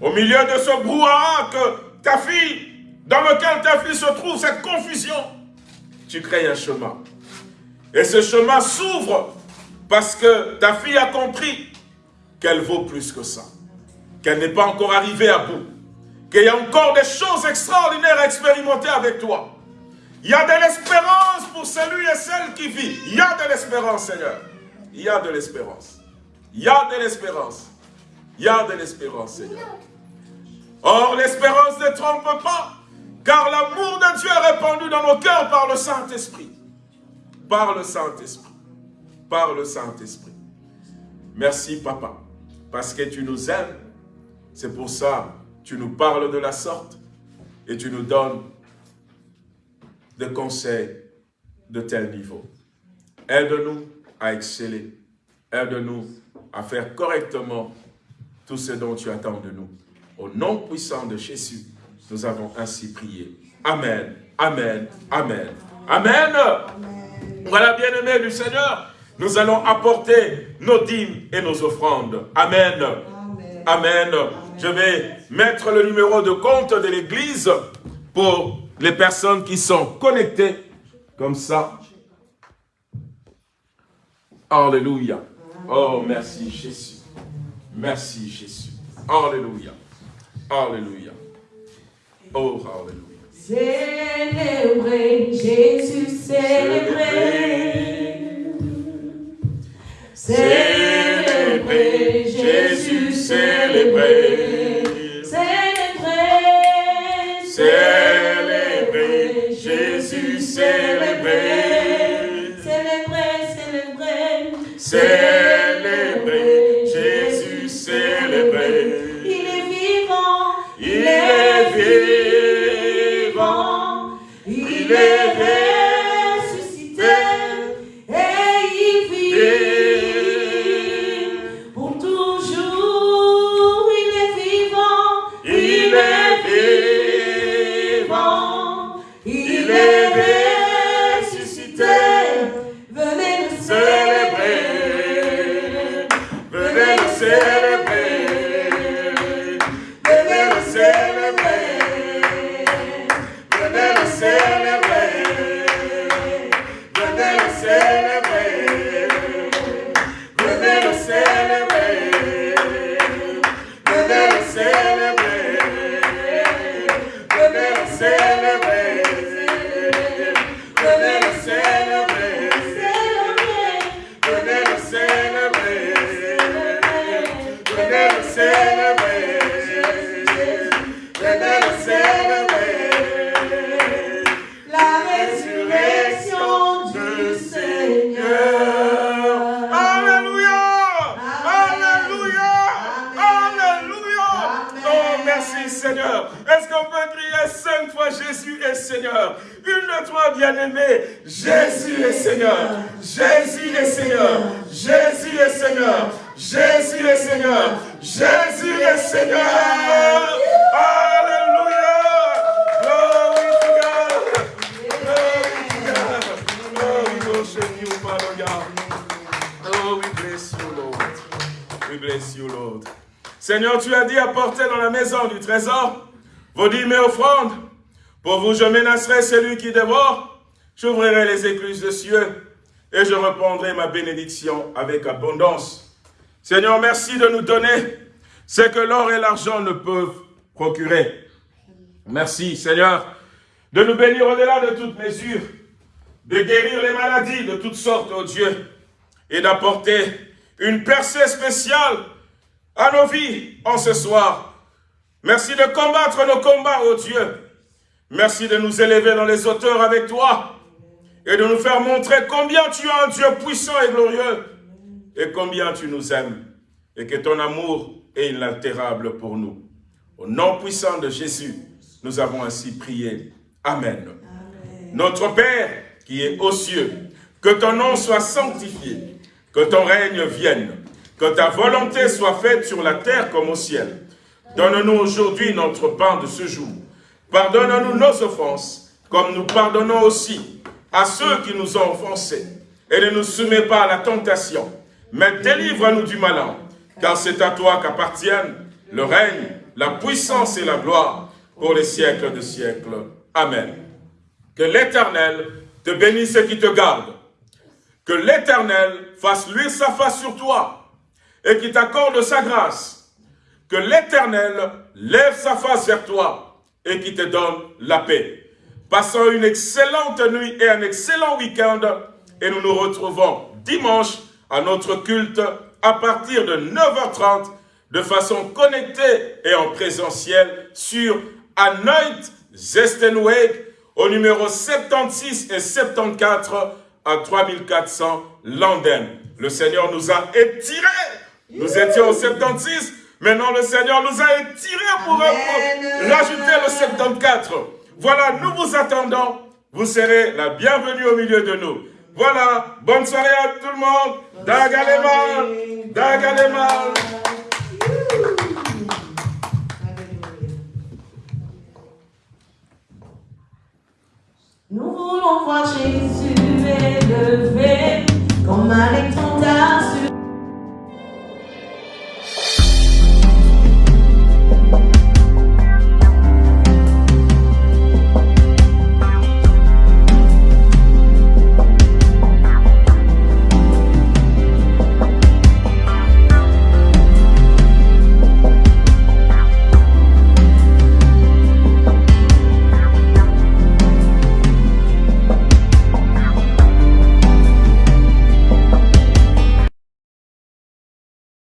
Speaker 2: Au milieu de ce brouhaha que ta fille, dans lequel ta fille se trouve, cette confusion, tu crées un chemin. Et ce chemin s'ouvre parce que ta fille a compris qu'elle vaut plus que ça. Qu'elle n'est pas encore arrivée à bout qu'il y a encore des choses extraordinaires à expérimenter avec toi. Il y a de l'espérance pour celui et celle qui vit. Il y a de l'espérance, Seigneur. Il y a de l'espérance. Il y a de l'espérance. Y a de l'espérance, Seigneur. Or, l'espérance ne trompe pas, car l'amour de Dieu est répandu dans nos cœurs par le Saint-Esprit. Par le Saint-Esprit. Par le Saint-Esprit. Merci, Papa, parce que tu nous aimes. C'est pour ça tu nous parles de la sorte et tu nous donnes des conseils de tel niveau. Aide-nous à exceller. Aide-nous à faire correctement tout ce dont tu attends de nous. Au nom puissant de Jésus, nous avons ainsi prié. Amen, Amen, Amen, Amen. Voilà, bien-aimés du Seigneur, nous allons apporter nos dîmes et nos offrandes. Amen. Amen. Je vais mettre le numéro de compte de l'église pour les personnes qui sont connectées comme ça. Alléluia. Oh, merci Jésus. Merci Jésus. Alléluia. Alléluia. Oh, Alléluia.
Speaker 4: Célébrez, Jésus, célébrez.
Speaker 2: Célébrez, Jésus, célébrez.
Speaker 4: Célébrez,
Speaker 2: Célébrez, Jésus, célébrez.
Speaker 4: célébrez, célébrez.
Speaker 2: Vos dîmes et offrandes. Pour vous, je menacerai celui qui dévore. J'ouvrirai les écluses de cieux et je répondrai ma bénédiction avec abondance. Seigneur, merci de nous donner ce que l'or et l'argent ne peuvent procurer. Merci, Seigneur, de nous bénir au-delà de toute mesure, de guérir les maladies de toutes sortes, oh Dieu, et d'apporter une percée spéciale à nos vies en ce soir. Merci de combattre nos combats, ô Dieu. Merci de nous élever dans les hauteurs avec toi et de nous faire montrer combien tu es un Dieu puissant et glorieux et combien tu nous aimes et que ton amour est inaltérable pour nous. Au nom puissant de Jésus, nous avons ainsi prié. Amen. Notre Père qui est aux cieux, que ton nom soit sanctifié, que ton règne vienne, que ta volonté soit faite sur la terre comme au ciel. Donne-nous aujourd'hui notre pain de ce jour. Pardonne-nous nos offenses, comme nous pardonnons aussi à ceux qui nous ont offensés. Et ne nous soumets pas à la tentation, mais délivre-nous du malin, car c'est à toi qu'appartiennent le règne, la puissance et la gloire pour les siècles de siècles. Amen. Que l'Éternel te bénisse et qui te garde. Que l'Éternel fasse luire sa face sur toi et qui t'accorde sa grâce que l'Éternel lève sa face vers toi et qui te donne la paix. Passons une excellente nuit et un excellent week-end et nous nous retrouvons dimanche à notre culte à partir de 9h30 de façon connectée et en présentiel sur Anoint Zestenweg au numéro 76 et 74 à 3400 Landen. Le Seigneur nous a étirés. Nous étions au 76 Maintenant, le Seigneur nous a étirés pour, rajouter le 74. Voilà, nous vous attendons. Vous serez la bienvenue au milieu de nous. Voilà, bonne soirée à tout le monde. Dagalema, Dagalema.
Speaker 4: Nous voulons voir Jésus élevé comme un